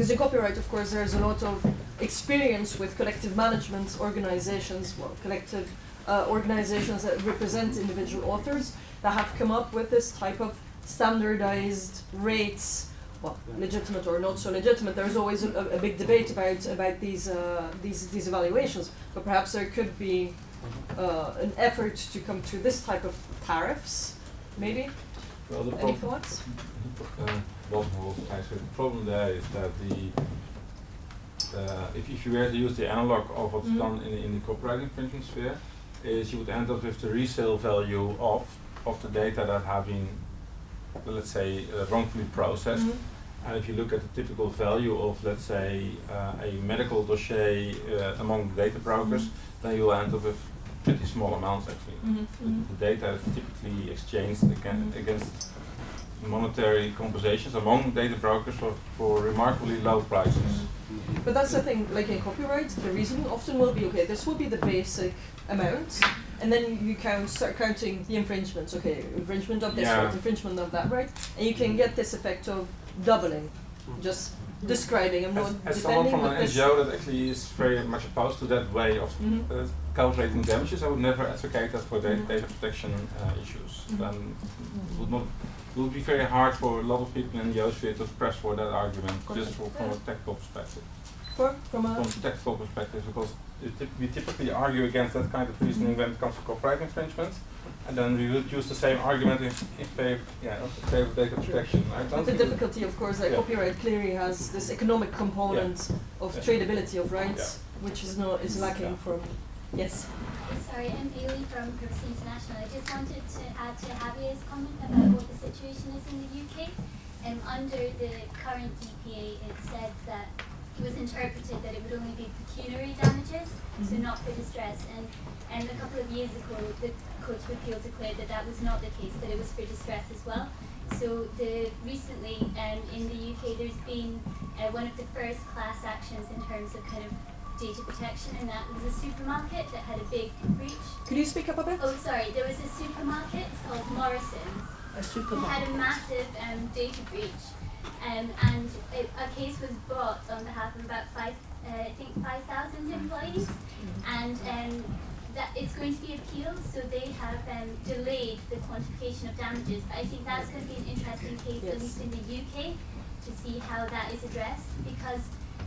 Because in copyright, of course, there's a lot of experience with collective management organizations, well, collective uh, organizations that represent individual authors that have come up with this type of standardized rates. Well, legitimate or not so legitimate. There's always a, a, big debate about about these uh, these these evaluations. But perhaps there could be uh, an effort to come to this type of tariffs, maybe? Well, Any thoughts? [laughs] I said the problem there is that the uh, if, if you were to use the analog of what's Mhm. done in, in the copyright infringement sphere, is you would end up with the resale value of of the data that have been, let's say, uh, wrongfully processed. Mhm. And if you look at the typical value of, let's say, uh, a medical dossier uh, among the data brokers, then you'll end up with pretty small amounts actually. Mhm, The data is typically exchanged against, against monetary compensations among data brokers for, for remarkably low prices. But that's the thing, like in copyright, the reasoning often will be okay, this will be the basic amount, and then you count, start counting the infringements, okay, infringement of this Yeah. right, infringement of that right, and you can get this effect of doubling, just describing, I'm As, not as someone defending, from an. NGO that actually is very much opposed to that way of Mhm. uh, calculating damages, I would never advocate that for da- Mhm. data protection uh, issues. It would not it would be very hard for a lot of people in the sphere to press for that argument, just for, from a technical perspective. For, from a, From technical perspective, because we typically argue against that kind of reasoning when it comes to copyright infringement, and then we would use the same argument in, in favor, yeah, of favor of data protection. But the difficulty, of course, like Yeah. copyright clearly has this economic component of Yeah. tradability of rights, which is not, is lacking Yeah. from, yes. Sorry, I'm Bailey from Privacy International. I just wanted to add to Javier's comment about what the situation is in the UK. Um, under the current DPA, it said that it was interpreted that it would only be pecuniary damages, so Mhm. not for distress. And, and a couple of years ago, the Court of Appeal declared that that was not the case, that it was for distress as well. So the recently um, in the UK, there's been uh, one of the first class actions in terms of kind of data protection, and that was a supermarket that had a big breach. Could you speak up a bit? Oh, sorry, there was a supermarket called Morrison's A who had a massive um, data breach, um, and it, a case was brought on behalf of about five, uh, I think five thousand employees, and um, that it's going to be appealed. So they have um, delayed the quantification of damages. But I think that's going to be an interesting case, Yes. at least in the UK, to see how that is addressed because.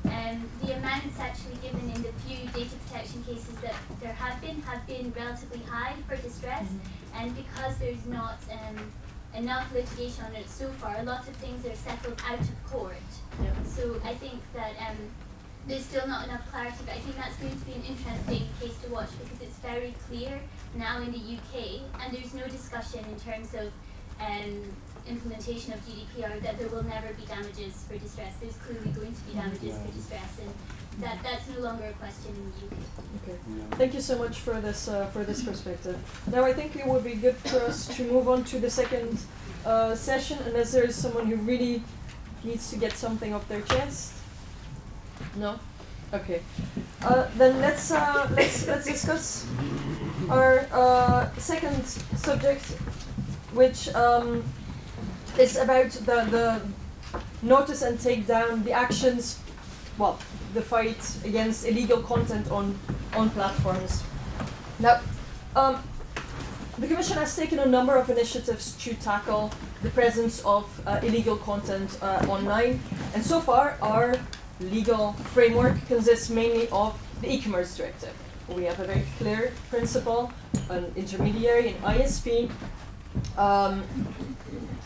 Um, the amounts actually given in the few data protection cases that there have been have been relatively high for distress, and because there's not um, enough litigation on it so far, a lot of things are settled out of court. Yeah. So I think that um, there's still not enough clarity, but I think that's going to be an interesting case to watch because it's very clear now in the UK, and there's no discussion in terms of um, implementation of GDPR that there will never be damages for distress. There's clearly going to be damages for distress, and that, that's no longer a question in the UK. Okay. Thank you so much for this uh, for this perspective. Now I think it would be good for us to move on to the second uh, session, unless there is someone who really needs to get something off their chest. No. Okay. Uh, then let's uh, let's let's discuss our uh, second subject, which um, is about the the notice and take down the actions well, the fight against illegal content on on platforms. Now, um, the Commission has taken a number of initiatives to tackle the presence of uh, illegal content uh, online, and so far our legal framework consists mainly of the e-commerce directive. We have a very clear principle: an intermediary, an ISP. Um,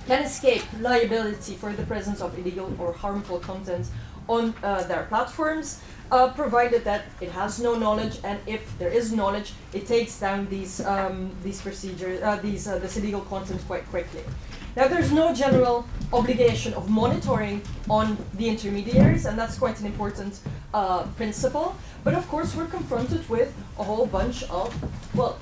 can escape liability for the presence of illegal or harmful content on uh, their platforms, uh, provided that it has no knowledge, and if there is knowledge, it takes down these um, these procedures, uh, these uh, this illegal content quite quickly. Now, there's no general obligation of monitoring on the intermediaries, and that's quite an important uh, principle. But of course, we're confronted with a whole bunch of well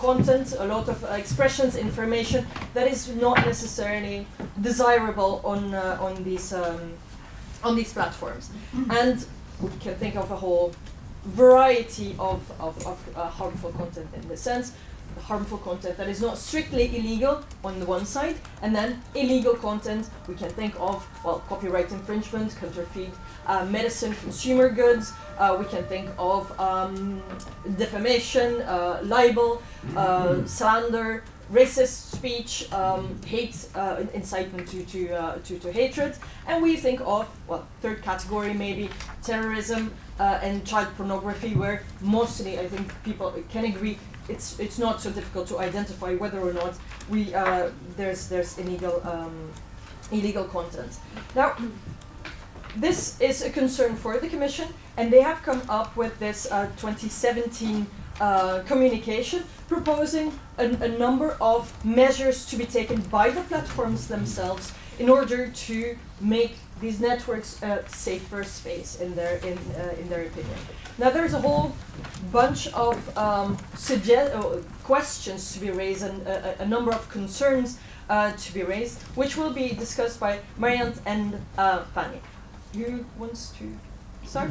content, a lot of uh, expressions, information that is not necessarily desirable on uh, on these um, on these platforms, and we can think of a whole variety of of, of uh, harmful content in this sense. Harmful content that is not strictly illegal on the one side, and then illegal content we can think of well copyright infringement, counterfeit uh, medicine, consumer goods. Uh, we can think of um, defamation, uh, libel, uh, slander, racist speech, um, hate, uh, incitement to to, uh, to to hatred, and we think of well third category maybe terrorism uh, and child pornography, where mostly I think people can agree it's it's not so difficult to identify whether or not we uh, there's there's illegal um, illegal content. Now, this is a concern for the Commission, and they have come up with this uh, 2017 uh, communication proposing a, a number of measures to be taken by the platforms themselves in order to make these networks a safer space in their in uh, in their opinion. Now there's a whole bunch of um, suggest uh, questions to be raised and a, a number of concerns uh, to be raised, which will be discussed by Marianne and uh, Fanny. Who wants to start?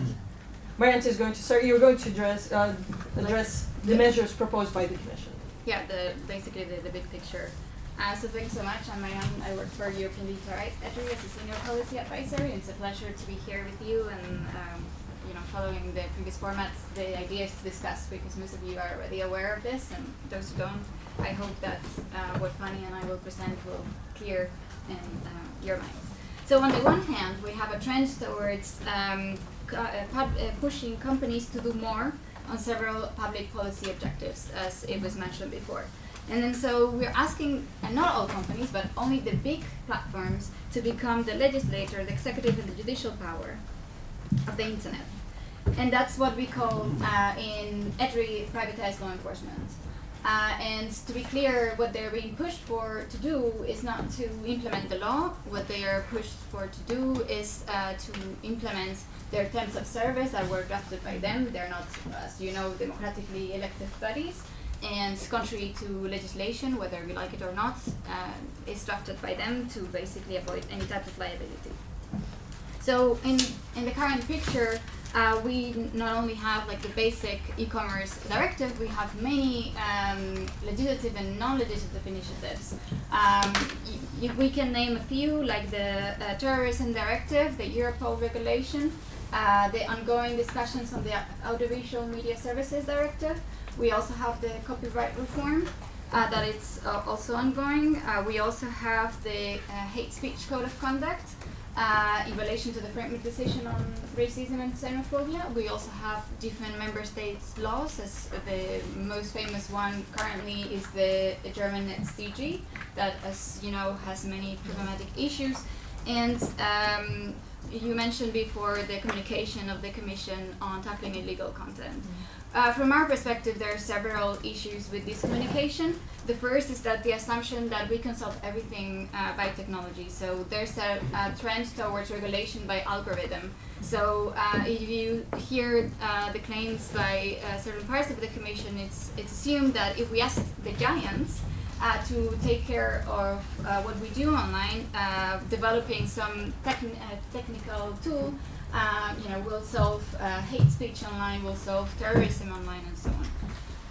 Marianne is going to start. You're going to address uh, address the measures proposed by the Commission. Yeah, the basically the, the big picture. Uh, so thanks so much. I'm Marianne. I work for European Digital Rights as a senior policy advisor. It's a pleasure to be here with you and um, you know following the previous formats. The idea is to discuss because most of you are already aware of this, and those who don't, I hope that uh, what Fanny and I will present will clear in uh, your minds. So on the one hand, we have a trend towards um, uh, uh, pushing companies to do more on several public policy objectives, as it was mentioned before. And then so we're asking, and not all companies, but only the big platforms to become the legislator, the executive, and the judicial power of the internet. And that's what we call uh, in EDRI privatized law enforcement. Uh, and to be clear, what they're being pushed for to do is not to implement the law. What they are pushed for to do is uh, to implement their terms of service that were drafted by them. They're not, as you know, democratically elected bodies. And contrary to legislation, whether we like it or not, uh, is drafted by them to basically avoid any type of liability. So in, in the current picture, uh, we not only have like the basic e-commerce directive, we have many um, legislative and non-legislative initiatives. Um, we can name a few, like the uh, terrorism directive, the Europol regulation, uh, the ongoing discussions on the audiovisual media services directive. We also have the copyright reform. Uh, that it's uh, also ongoing. Uh, we also have the uh, hate speech code of conduct, uh, in relation to the framework decision on racism and xenophobia. We also have different member states' laws, as the most famous one currently is the, German NetzDG, that, as you know, has many problematic issues. And um, you mentioned before the communication of the Commission on tackling illegal content. Uh, from our perspective, there are several issues with this communication. The first is that the assumption that we can solve everything uh, by technology. So there's a, a trend towards regulation by algorithm. So uh, if you hear uh, the claims by uh, certain parts of the commission, it's it's assumed that if we ask the giants uh, to take care of what we do online, developing some uh, technical tool, uh, you know, we'll solve uh, hate speech online, we'll solve terrorism online, and so on.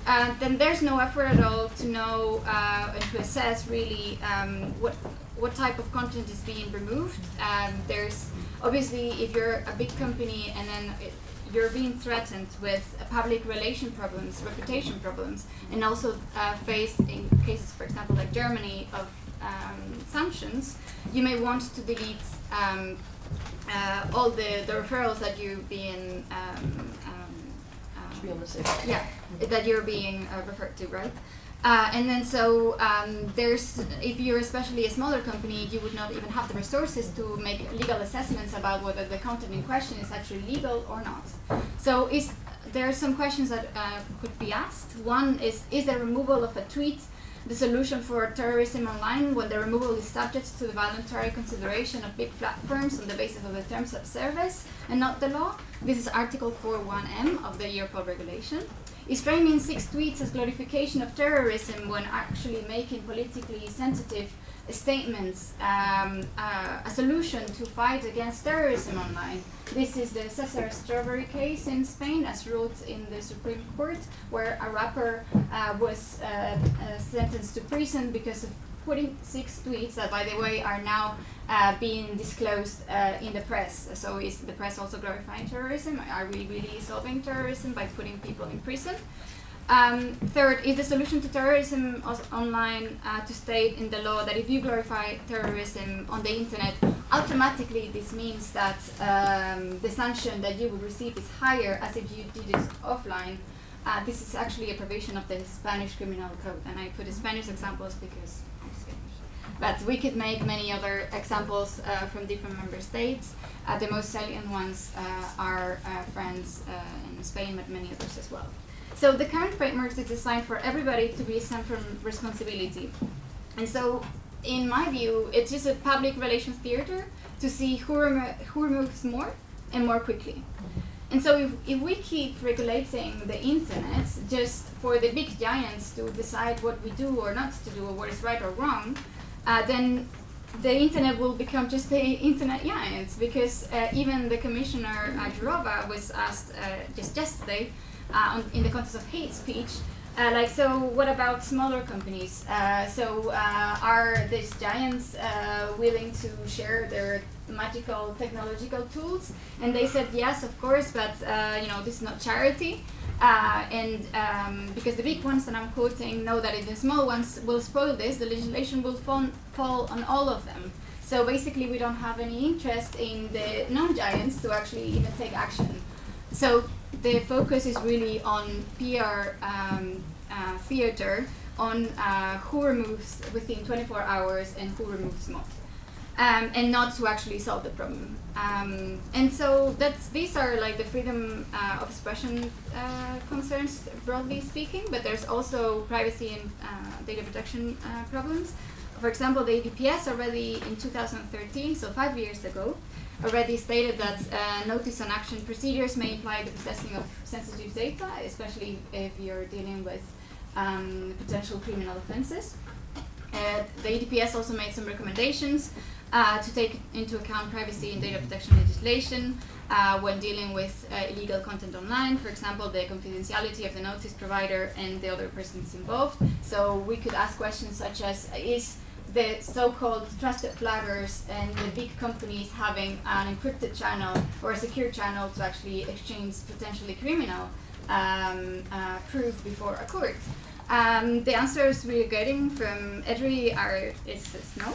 Uh, then there's no effort at all to know uh, and to assess really um, what what type of content is being removed. Um, there's obviously if you're a big company and then it, you're being threatened with uh, public relation problems, reputation problems, and also uh, faced in cases, for example, like Germany, of um, sanctions, you may want to delete um, uh, all the, the referrals that you've been um, um, To be on the safe. yeah, that you're being uh, referred to, right? Uh, and then so um, there's, if you're especially a smaller company, you would not even have the resources to make legal assessments about whether the content in question is actually legal or not. So is there are some questions that uh, could be asked. One is, is the removal of a tweet the solution for terrorism online when the removal is subject to the voluntary consideration of big platforms on the basis of the terms of service and not the law? This is Article 4.1m of the Europol regulation. Is framing six tweets as glorification of terrorism when actually making politically sensitive statements um, uh, a solution to fight against terrorism online? This is the Cesar Strawberry case in Spain, as ruled in the Supreme Court, where a rapper uh, was uh, uh, sentenced to prison because of putting six tweets that, by the way, are now uh, being disclosed uh, in the press. So, is the press also glorifying terrorism? Are we really solving terrorism by putting people in prison? Um, third, is the solution to terrorism online uh, to state in the law that if you glorify terrorism on the internet, automatically this means that um, the sanction that you would receive is higher as if you did it offline. Uh, this is actually a provision of the Spanish criminal code, and I put Spanish examples because I'm Spanish. But we could make many other examples uh, from different member states. Uh, the most salient ones uh, are uh, France uh, and Spain, but many others as well. So the current framework is designed for everybody to be exempt from responsibility. And so, in my view, it's just a public relations theater to see who, remo- who removes more and more quickly. And so if, if we keep regulating the internet just for the big giants to decide what we do or not to do or what is right or wrong, uh, then the internet will become just the internet giants because uh, even the commissioner uh, Jourova was asked uh, just yesterday uh, on, in the context of hate speech uh, like, so what about smaller companies? Uh, so, uh, are these giants uh, willing to share their magical technological tools? And they said yes, of course, but uh, you know this is not charity. Uh, and um, because the big ones that I'm quoting know that if the small ones will spoil this, the legislation will fall, fall on all of them. So basically, we don't have any interest in the non-giants to actually even take action. So the focus is really on PR um, uh, theater, on uh, who removes within 24 hours and who removes more, um, and not to actually solve the problem. Um, and so that's these are like the freedom uh, of expression uh, concerns, broadly speaking. But there's also privacy and uh, data protection uh, problems. For example, the EDPS already in 2013, so five years ago, already stated that uh, notice and action procedures may imply the possessing of sensitive data, especially if you're dealing with um, potential criminal offenses. Uh, the EDPS also made some recommendations uh, to take into account privacy and data protection legislation uh, when dealing with uh, illegal content online, for example, the confidentiality of the notice provider and the other persons involved. So we could ask questions such as, is the so-called trusted flaggers and the big companies having an encrypted channel or a secure channel to actually exchange potentially criminal um, uh, proof before a court. Um, the answers we're getting from EDRI are is no.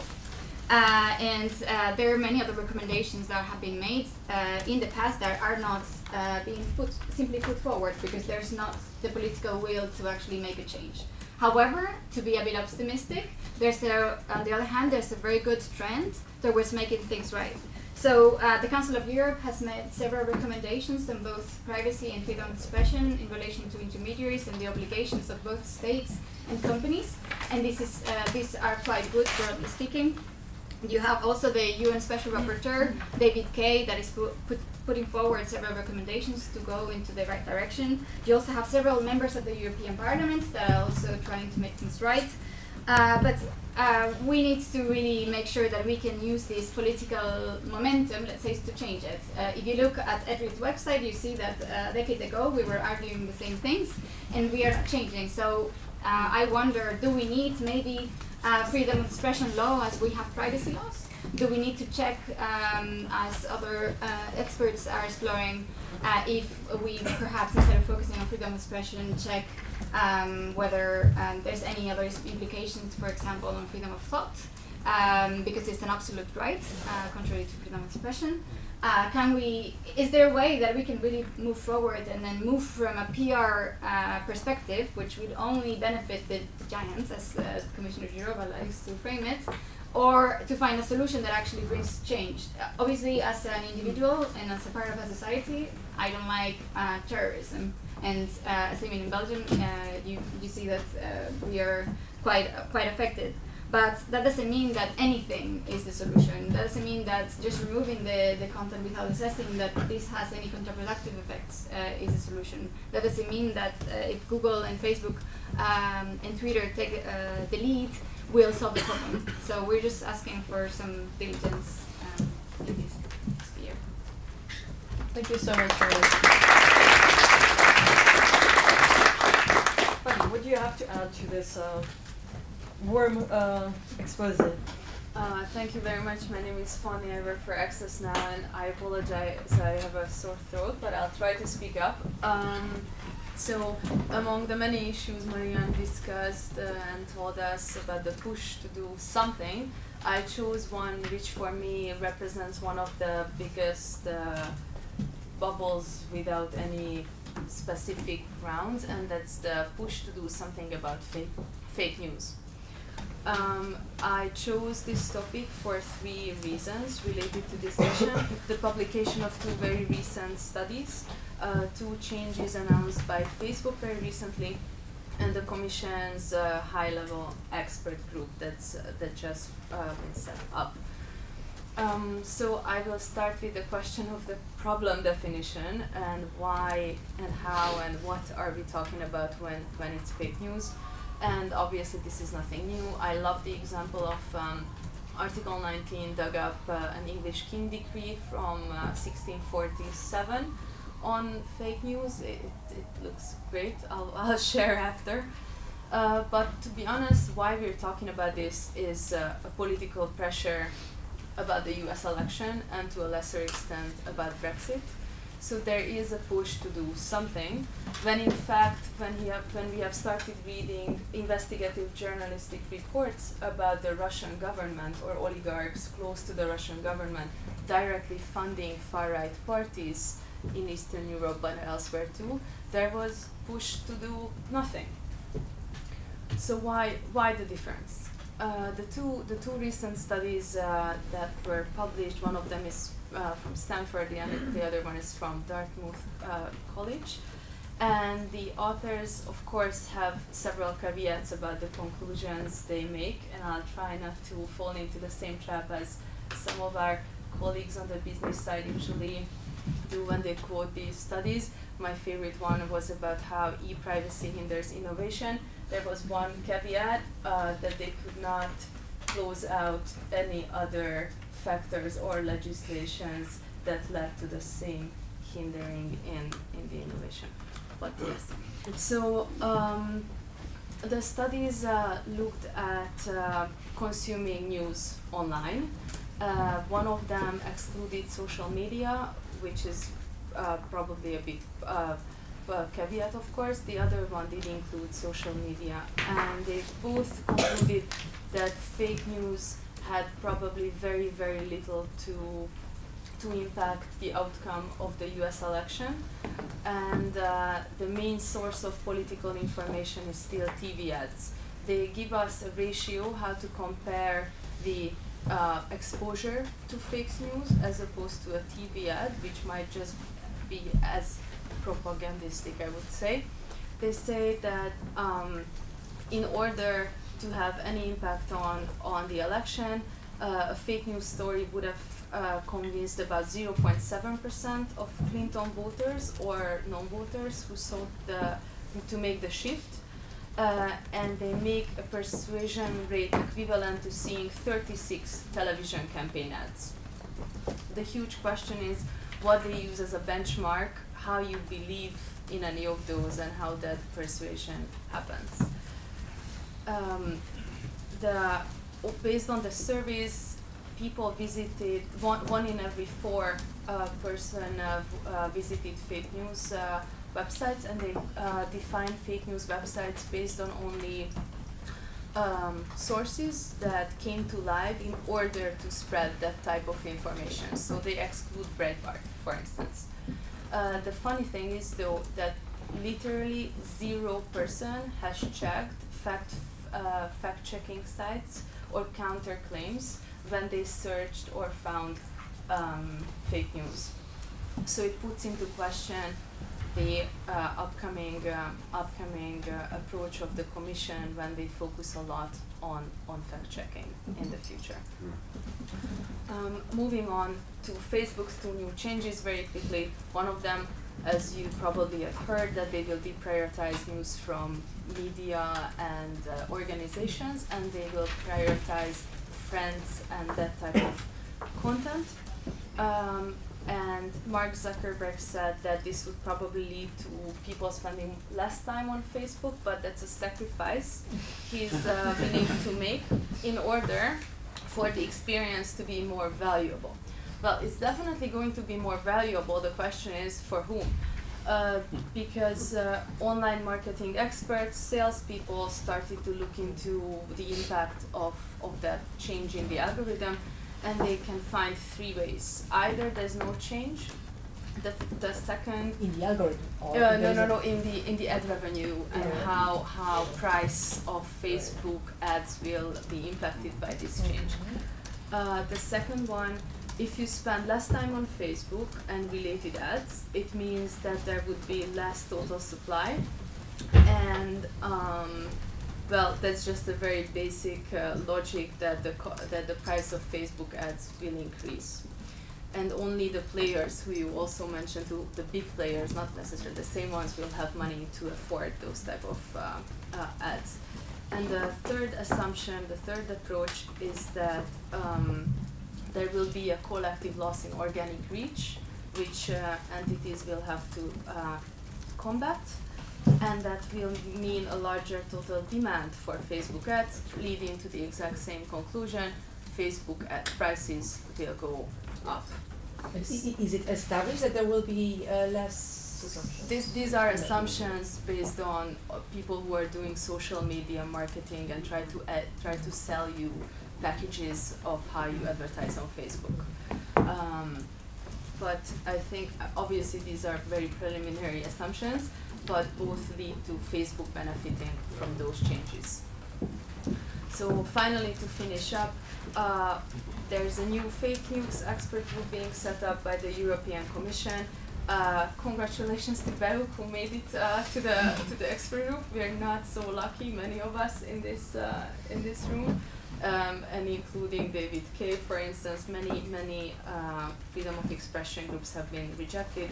Uh, and uh, there are many other recommendations that have been made uh, in the past that are not uh, being put simply put forward because there's not the political will to actually make a change. However, to be a bit optimistic, there's a, on the other hand, there's a very good trend towards making things right. So uh, the Council of Europe has made several recommendations on both privacy and freedom of expression in relation to intermediaries and the obligations of both states and companies. And this is, uh, these are quite good, broadly speaking. You have also the UN Special Rapporteur, David Kaye, that is pu- put, putting forward several recommendations to go into the right direction. You also have several members of the European Parliament that are also trying to make things right. Uh, but uh, we need to really make sure that we can use this political momentum, let's say, to change it. Uh, if you look at EDRI's website, you see that uh, a decade ago we were arguing the same things, and we are changing. So uh, I wonder, do we need maybe uh, freedom of expression law as we have privacy laws? Do we need to check, um, as other uh, experts are exploring, uh, if we perhaps instead of focusing on freedom of expression, check um, whether um, there's any other implications, for example, on freedom of thought, um, because it's an absolute right, uh, contrary to freedom of expression. Uh, can we? Is there a way that we can really move forward and then move from a PR uh, perspective, which would only benefit the, giants, as uh, Commissioner Jourova likes to frame it, or to find a solution that actually brings change? Obviously, as an individual and as a part of a society, I don't like uh, terrorism. And uh, as in Belgium, uh, you, you see that uh, we are quite quite affected. But that doesn't mean that anything is the solution. That doesn't mean that just removing the, the content without assessing that this has any counterproductive effects uh, is a solution. That doesn't mean that uh, if Google and Facebook um, and Twitter take uh, the lead, we'll solve the problem. So we're just asking for some diligence um, in this sphere. Thank you so much for Fanny, what do you have to add to this uh, warm uh? Uh, thank you very much. My name is Fanny. I work for Access now, and I apologize. I have a sore throat, but I'll try to speak up. Um, so, among the many issues Marianne discussed uh, and told us about the push to do something, I chose one which for me represents one of the biggest uh, bubbles without any specific grounds, and that's the push to do something about fake, fake news. Um, I chose this topic for three reasons related to this session. [coughs] the publication of two very recent studies, uh, two changes announced by Facebook very recently, and the Commission's uh, high-level expert group that's uh, that just uh, been set up. Um, so I will start with the question of the problem definition and why and how and what are we talking about when, when it's fake news. And obviously this is nothing new. I love the example of um, Article 19 dug up uh, an English King decree from uh, 1647 on fake news. It, it looks great. I'll, [laughs] I'll share after. Uh, but to be honest, why we're talking about this is uh, a political pressure about the US election and to a lesser extent about Brexit. So there is a push to do something when in fact when, we have, when we have started reading investigative journalistic reports about the Russian government or oligarchs close to the Russian government directly funding far-right parties in Eastern Europe but elsewhere too, there was push to do nothing. So why, why the difference? Uh, the two the two recent studies uh, that were published, one of them is uh, from Stanford, the other, the other one is from Dartmouth uh, College, and the authors, of course, have several caveats about the conclusions they make, and I'll try not to fall into the same trap as some of our colleagues on the business side usually do when they quote these studies. My favorite one was about how e-privacy hinders innovation there was one caveat uh, that they could not close out any other factors or legislations that led to the same hindering in, in the innovation. But yes, so um, the studies uh, looked at uh, consuming news online. Uh, one of them excluded social media, which is uh, probably a bit uh, uh, caveat, of course. The other one did include social media, and they both concluded that fake news had probably very, very little to to impact the outcome of the U.S. election, and uh, the main source of political information is still TV ads. They give us a ratio how to compare the uh, exposure to fake news as opposed to a TV ad, which might just be as propagandistic, I would say. They say that um, in order to have any impact on, on the election, uh, a fake news story would have uh, convinced about 0.7% of Clinton voters or non-voters who sought the, to make the shift. Uh, and they make a persuasion rate equivalent to seeing 36 television campaign ads. The huge question is what they use as a benchmark how you believe in any of those and how that persuasion happens. Um, the, based on the surveys, people visited, one, one in every four uh, person uh, uh, visited fake news uh, websites and they uh, define fake news websites based on only um, sources that came to life in order to spread that type of information. So they exclude Breitbart, for instance. Uh, the funny thing is though that literally zero person has checked fact uh, fact checking sites or counter claims when they searched or found um, fake news. So it puts into question the uh, upcoming uh, upcoming uh, approach of the commission when they focus a lot on on fact checking in the future. Um, moving on to Facebook's two new changes very quickly. One of them, as you probably have heard, that they will deprioritize news from media and uh, organizations, and they will prioritize friends and that type of content. Um, and Mark Zuckerberg said that this would probably lead to people spending less time on Facebook, but that's a sacrifice he's uh, willing to make in order for the experience to be more valuable. Well, it's definitely going to be more valuable. The question is for whom? Uh, because uh, online marketing experts, salespeople started to look into the impact of, of that change in the algorithm, and they can find three ways. Either there's no change, The, the second In the algorithm? or uh, no, no, no. In the in the ad revenue and Yeah. how how price of Facebook ads will be impacted by this change. Uh, the second one, if you spend less time on Facebook and related ads, it means that there would be less total supply, and um, well, that's just a very basic uh, logic that the that the price of Facebook ads will increase and only the players who you also mentioned, who, the big players, not necessarily the same ones, will have money to afford those type of uh, uh, ads. And the third assumption, the third approach is that um, there will be a collective loss in organic reach, which uh, entities will have to uh, combat, and that will mean a larger total demand for Facebook ads, leading to the exact same conclusion: Facebook ad prices will go up. I- i- Is it established that there will be uh, less These, these are assumptions based on uh, people who are doing social media marketing and try to ad, try to sell you packages of how you advertise on Facebook. Um, but I think uh, obviously these are very preliminary assumptions, but both lead to Facebook benefiting from those changes. So finally, to finish up, uh, there's a new fake news expert group being set up by the European Commission. Uh, congratulations to BEUC who made it uh, to the to the expert group. We are not so lucky, many of us in this uh, in this room, um, and including David Kaye, for instance. Many many uh, freedom of expression groups have been rejected,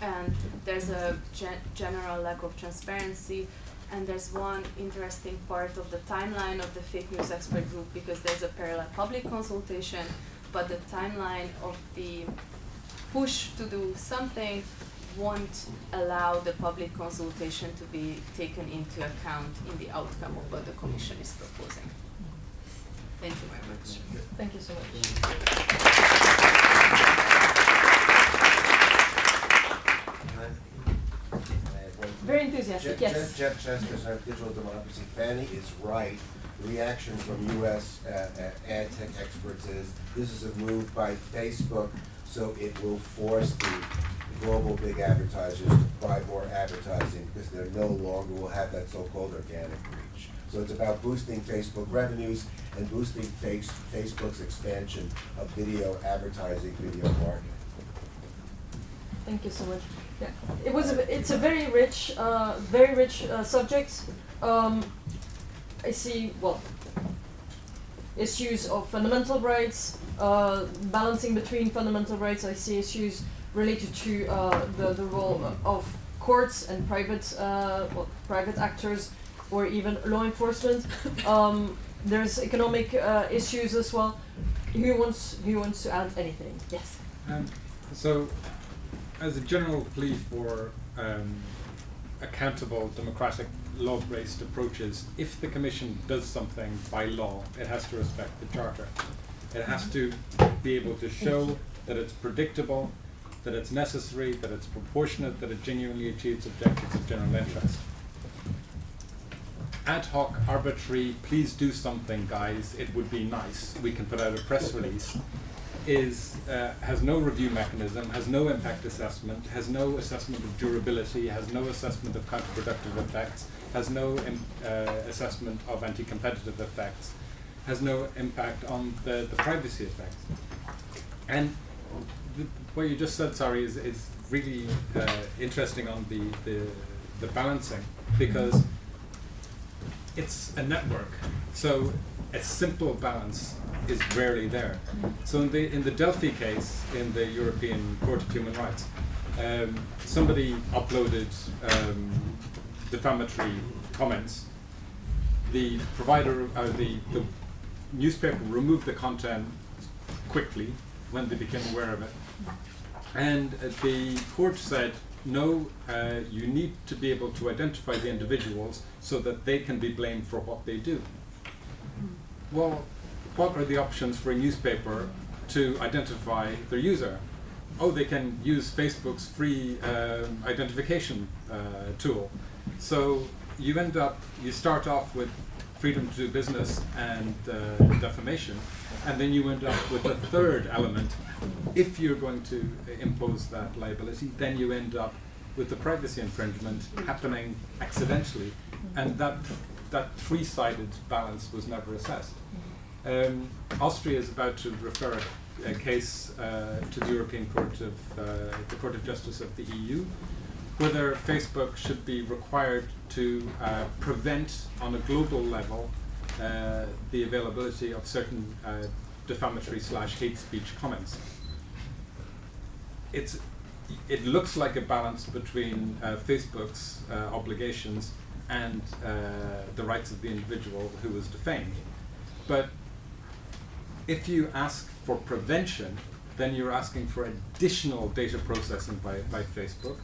and there's a gen- general lack of transparency and there's one interesting part of the timeline of the fake news expert group because there's a parallel public consultation, but the timeline of the push to do something won't allow the public consultation to be taken into account in the outcome of what the commission is proposing. Thank you very much. Thank you so much. Very enthusiastic, Jeff, yes. Jeff, Jeff Chester, Center Digital Democracy. Fanny is right. The reaction from U.S. Uh, uh, ad tech experts is this is a move by Facebook, so it will force the global big advertisers to buy more advertising because they no longer will have that so-called organic reach. So it's about boosting Facebook revenues and boosting face, Facebook's expansion of video advertising, video marketing. Thank you so much. Yeah, it was. A, it's a very rich, uh, very rich uh, subject. Um, I see. Well, issues of fundamental rights, uh, balancing between fundamental rights. I see issues related to uh, the the role of courts and private, uh, well, private actors, or even law enforcement. [laughs] Um, there's economic uh, issues as well. Who wants who wants to add anything? Yes. Um, so, as a general plea for um, accountable, democratic, law-based approaches, if the Commission does something by law, it has to respect the Charter. It has to be able to show that it's predictable, that it's necessary, that it's proportionate, that it genuinely achieves objectives of general interest. Ad hoc, arbitrary, please do something, guys, it would be nice, we can put out a press release, is uh, has no review mechanism, has no impact assessment, has no assessment of durability, has no assessment of counterproductive effects, has no im- uh, assessment of anti-competitive effects, has no impact on the, the privacy effects. And what you just said, sorry, is, is really uh, interesting on the, the, the balancing because it's a network. So a simple balance is rarely there. So in the in the Delfi case in the European Court of Human Rights, um, somebody uploaded um, defamatory comments. The provider, uh, the the newspaper removed the content quickly when they became aware of it, and uh, the court said. No, uh, you need to be able to identify the individuals so that they can be blamed for what they do. Well, what are the options for a newspaper to identify their user? Oh, they can use Facebook's free um, identification uh, tool. So you end up, you start off with freedom to do business and uh, defamation, and then you end up with a third element. If you're going to impose that liability, then you end up with the privacy infringement happening accidentally, and that that three-sided balance was never assessed. Um, Austria is about to refer a, a case uh, to the European Court of uh, the Court of Justice of the EU, whether Facebook should be required to uh, prevent on a global level uh, the availability of certain uh, defamatory slash hate speech comments. It's it looks like a balance between uh, Facebook's uh, obligations and uh, the rights of the individual who was defamed. But if you ask for prevention, then you're asking for additional data processing by, by Facebook.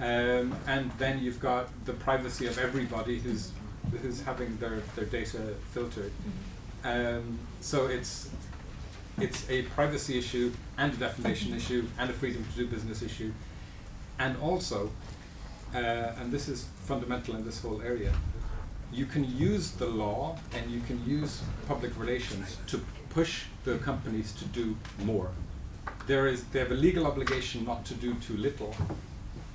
Um, and then you've got the privacy of everybody who's, who's having their, their data filtered. Um, so it's, it's a privacy issue and a defamation issue and a freedom to do business issue. And also, uh, and this is fundamental in this whole area, you can use the law and you can use public relations to push the companies to do more. There is, they have a legal obligation not to do too little,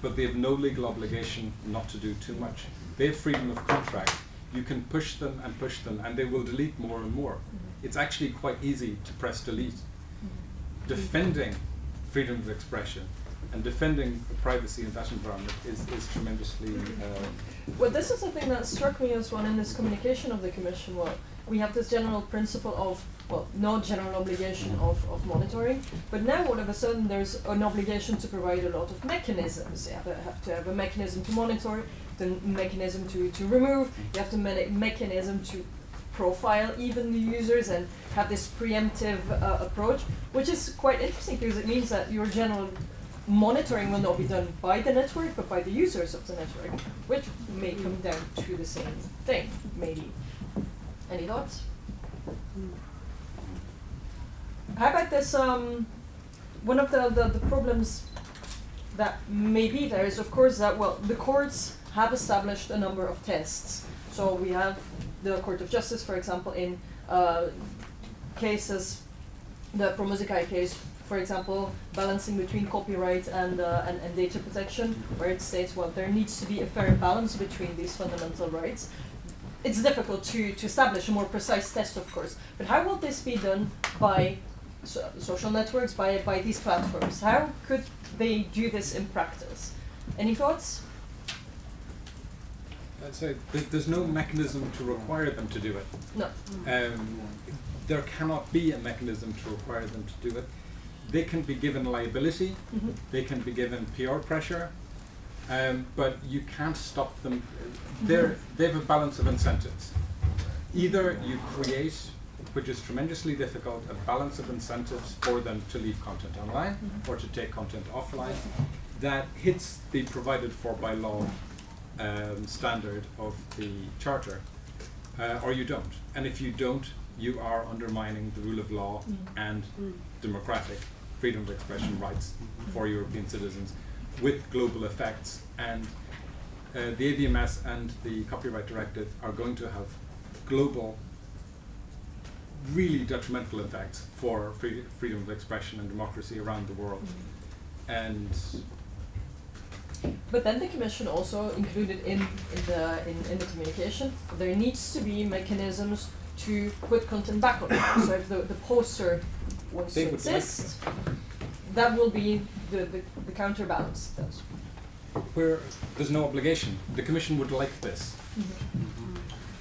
but they have no legal obligation not to do too much. They have freedom of contract. You can push them and push them, and they will delete more and more. Mm-hmm. It's actually quite easy to press delete. Mm-hmm. Defending freedom of expression and defending privacy in that environment is, is tremendously. Uh, Well, this is the thing that struck me as well in this communication of the Commission. Well, we have this general principle of, well, no general obligation of, of monitoring, but now all of a sudden there's an obligation to provide a lot of mechanisms. You have, a, have to have a mechanism to monitor, the mechanism to, to remove, you have to me- mechanism to profile even the users and have this preemptive uh, approach, which is quite interesting because it means that your general monitoring will not be done by the network but by the users of the network, which may come down to the same thing, maybe. Any thoughts? How about this? Um, one of the, the, the problems that may be there is, of course, that well, the courts have established a number of tests. So we have the Court of Justice, for example, in uh, cases, the Promusicae case, for example, balancing between copyright and, uh, and, and data protection, where it states, well, there needs to be a fair balance between these fundamental rights. It's difficult to, to establish a more precise test, of course, but how will this be done by so, social networks, by, by these platforms? How could they do this in practice? Any thoughts? I'd say th- there's no mechanism to require them to do it. No. Um, there cannot be a mechanism to require them to do it. They can be given liability, Mhm. they can be given PR pressure, um, but you can't stop them. They're, they have a balance of incentives. Either you create, which is tremendously difficult, a balance of incentives for them to leave content online Mhm. or to take content offline that hits the provided for by law um, standard of the charter, uh, or you don't. And if you don't, you are undermining the rule of law Mm. and Mm. democratic freedom of expression rights for European citizens with global effects. And uh, the AVMS and the Copyright Directive are going to have global, really detrimental effects for free, freedom of expression and democracy around the world. Mm-hmm. And But then the commission also included in, in the in, in the communication there needs to be mechanisms to put content back on. so if the, the poster wants They to would like exist, that will be the, the, the counterbalance. Where there's no obligation, the Commission would like this. Mm-hmm. Mm-hmm.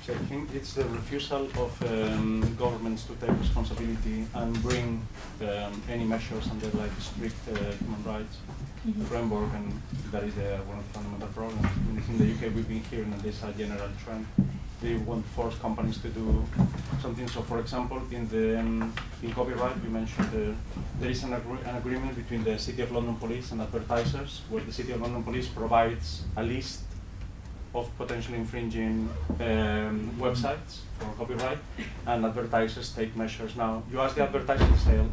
So I think it's the refusal of um, governments to take responsibility and bring um, any measures under like strict uh, human rights Mhm. framework, and that is uh, one of the fundamental problems. In, in the UK, we've been hearing that there's a general trend. They want to force companies to do something. So, for example, in the um, in copyright, we mentioned uh, there is an, agree- an agreement between the City of London Police and advertisers, where the City of London Police provides a list of potentially infringing um, websites for copyright, and advertisers take measures. Now, you ask the advertiser to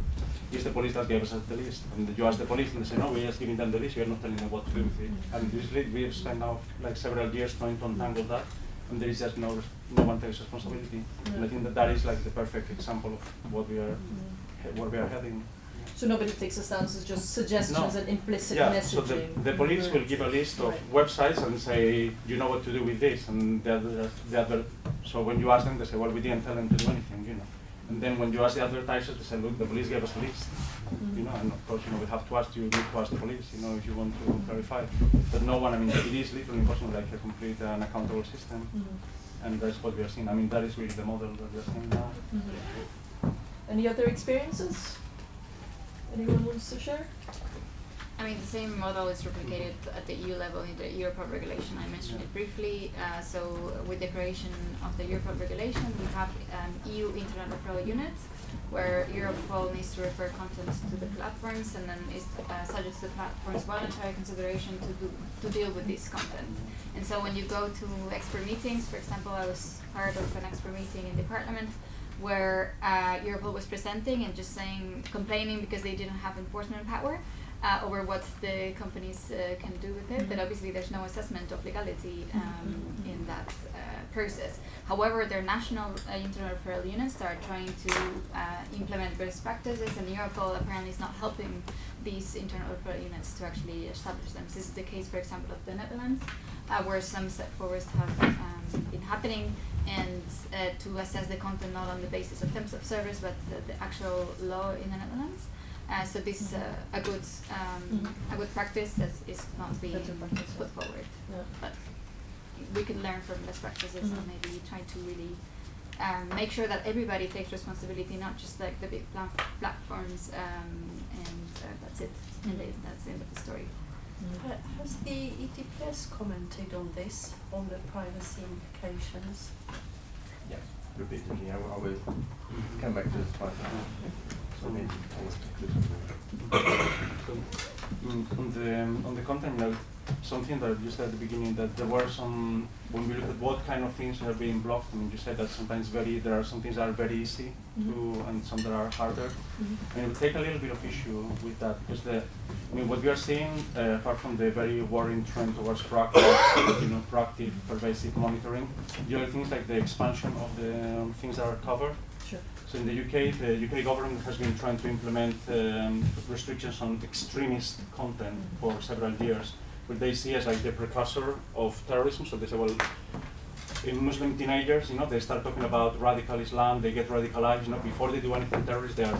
it's the police that gave us the list. And you ask the police and they say, no, we're just giving them the list, we're not telling them what to do with it. And usually we've spent now like several years trying to untangle that. and there is just no no one takes responsibility. And I think that that is like the perfect example of what we are what we are heading. So nobody takes a stance, it's just suggestions No. and implicit yeah, messaging. so the, the police will give a list of Right. websites and say, you know what to do with this, and the other, the other, so when you ask them, they say, well, we didn't tell them to do anything, you know. And then when you ask the advertisers, they say, look, the police gave us a list, you know, and of course, you know, we have to ask you, need to ask the police, you know, if you want to clarify. But no one, I mean, it is literally impossible, like a complete uh, and accountable system, Mhm. and that's what we are seeing. I mean, that is really the model that we are seeing now. Mhm. Any other experiences? Anyone wants to share? I mean, the same model is replicated at the EU level in the Europol regulation. I mentioned it briefly. Uh, so, with the creation of the Europol regulation, we have an EU Internet Referral Unit where Europol needs to refer content to the platforms and then is uh, subject to the platform's voluntary consideration to, do, to deal with this content. And so, when you go to expert meetings, for example, I was part of an expert meeting in the parliament where uh, Europol was presenting and just saying, complaining because they didn't have enforcement power uh, over what the companies uh, can do with it. But Mhm. obviously, there's no assessment of legality um, in that uh, process. However, their national uh, internal referral units are trying to uh, implement best practices, and Europol apparently is not helping these internal referral units to actually establish them. This is the case, for example, of the Netherlands, uh, where some step forwards have um, been happening, and uh, to assess the content not on the basis of terms of service, but the, the actual law in the Netherlands. Uh, so this is a, a good um, Mhm. a good practice that is not being practice, put forward. Yeah. But we could learn from best practices Mhm. and maybe try to really um, make sure that everybody takes responsibility, not just like the big pla- platforms, um, and uh, that's it. And that's the end of the story. Ha- Has the EDPS commented on this, on the privacy implications? Yes, repeatedly. I will, I will come back to this point. So maybe So, mm, on the um, on the content note, something that you said at the beginning that there were some when we look at what kind of things are being blocked. I mean, you said that sometimes very there are some things that are very easy to and some that are harder. I mean, we take a little bit of issue with that because the I mean what we are seeing uh, apart from the very worrying trend towards proactive, [coughs] you know, proactive pervasive monitoring, the other things like the expansion of the um, things that are covered. Sure. So in the UK, the UK government has been trying to implement um, restrictions on extremist content for several years, they see as like the precursor of terrorism. So they say, well, in Muslim teenagers, you know, they start talking about radical Islam, they get radicalized, you know, before they do anything terrorist, they are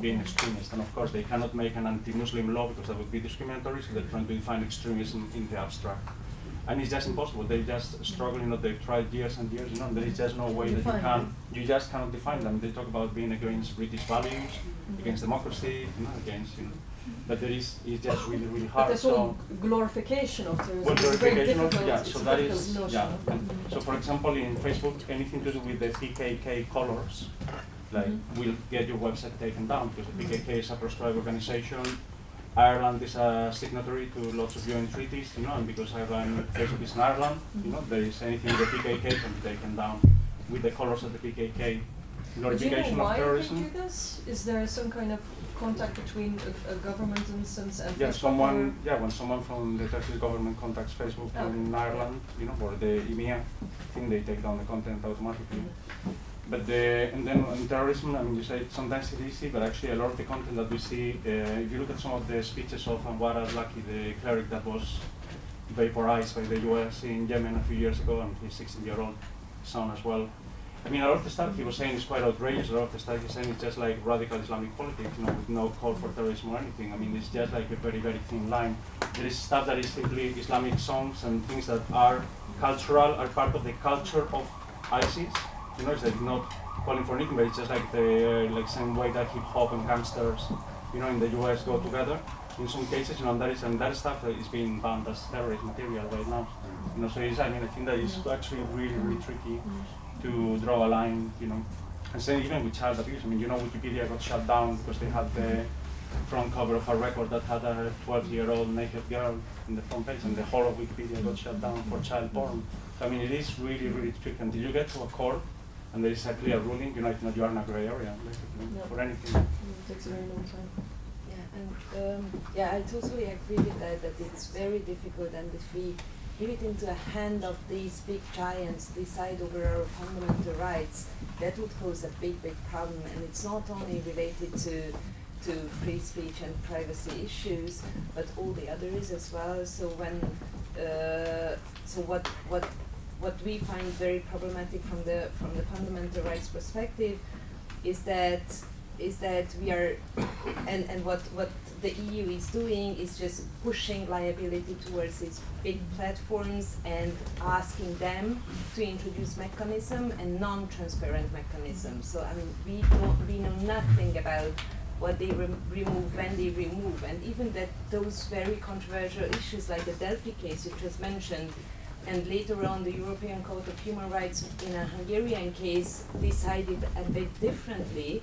being extremist. And of course, they cannot make an anti-Muslim law because that would be discriminatory, so they're trying to define extremism in the abstract. And it's just impossible. They just struggle, you know, they've tried years and years, you know, there is just no way that you can, you just cannot define them. They talk about being against British values, mm-hmm. against democracy, you know, against, you know, but there is, it's just really, really But hard. this So- whole glorification of terrorism well, glorification of- yeah, so that is, notion. yeah. So for example, in Facebook, anything to do with the PKK colors, like, Mhm. will get your website taken down, because the PKK is a proscribed organization. Ireland is a signatory to lots of UN treaties, you know, and because Ireland, Facebook is in Ireland, you know, there is anything with the PKK can be taken down with the colors of the PKK. Do you Glorification know of why terrorism. they do this? Is there some kind of contact between a, a government instance and Yeah, Facebook someone, yeah, when someone from the Turkish government contacts Facebook Oh. in Ireland, you know, or the EMEA, thing they take down the content automatically. But the, and then on terrorism, I mean, you say sometimes it's easy, but actually a lot of the content that we see, uh, if you look at some of the speeches of Anwar al-Awlaki, the cleric that was vaporized by the US in Yemen a few years ago, and his 16-year-old son as well. I mean, a lot of the stuff he was saying is quite outrageous. A lot of the stuff he's saying is just like radical Islamic politics, you know, with no call for terrorism or anything. I mean, it's just like a very, very thin line. There is stuff that is simply Islamic songs and things that are cultural, are part of the culture of ISIS. You know, it's like not calling for anything, but it's just like the like same way that hip hop and gangsters, you know, in the US go together. In some cases, you know, and that is and that stuff that is being banned as terrorist material right now. You know, so it's, I mean, I think that is actually really, really tricky to draw a line, you know. And same even with child abuse. I mean, you know, Wikipedia got shut down because they had the front cover of a record that had a 12-year-old naked girl in the front page, and the whole of Wikipedia got shut down for child porn. So, I mean, it is really, really tricky until you get to a court and there is a clear ruling, you know, if not, you are in a gray area, basically, Yeah. for anything. It takes a very long time. Yeah, and um, yeah, I totally agree with that. That it's very difficult, and if we give it into the hand of these big giants decide over our fundamental rights, that would cause a big, big problem. And it's not only related to to free speech and privacy issues, but all the others as well. So when uh, so what what what we find very problematic from the from the fundamental rights perspective is that is that we are and, and what, what the EU is doing is just pushing liability towards these big platforms and asking them to introduce mechanism and non-transparent mechanisms. So I mean we don't we know nothing about what they rem remove when they remove and even that those very controversial issues like the Delfi case which was mentioned and later on the European Court of Human Rights in a Hungarian case decided a bit differently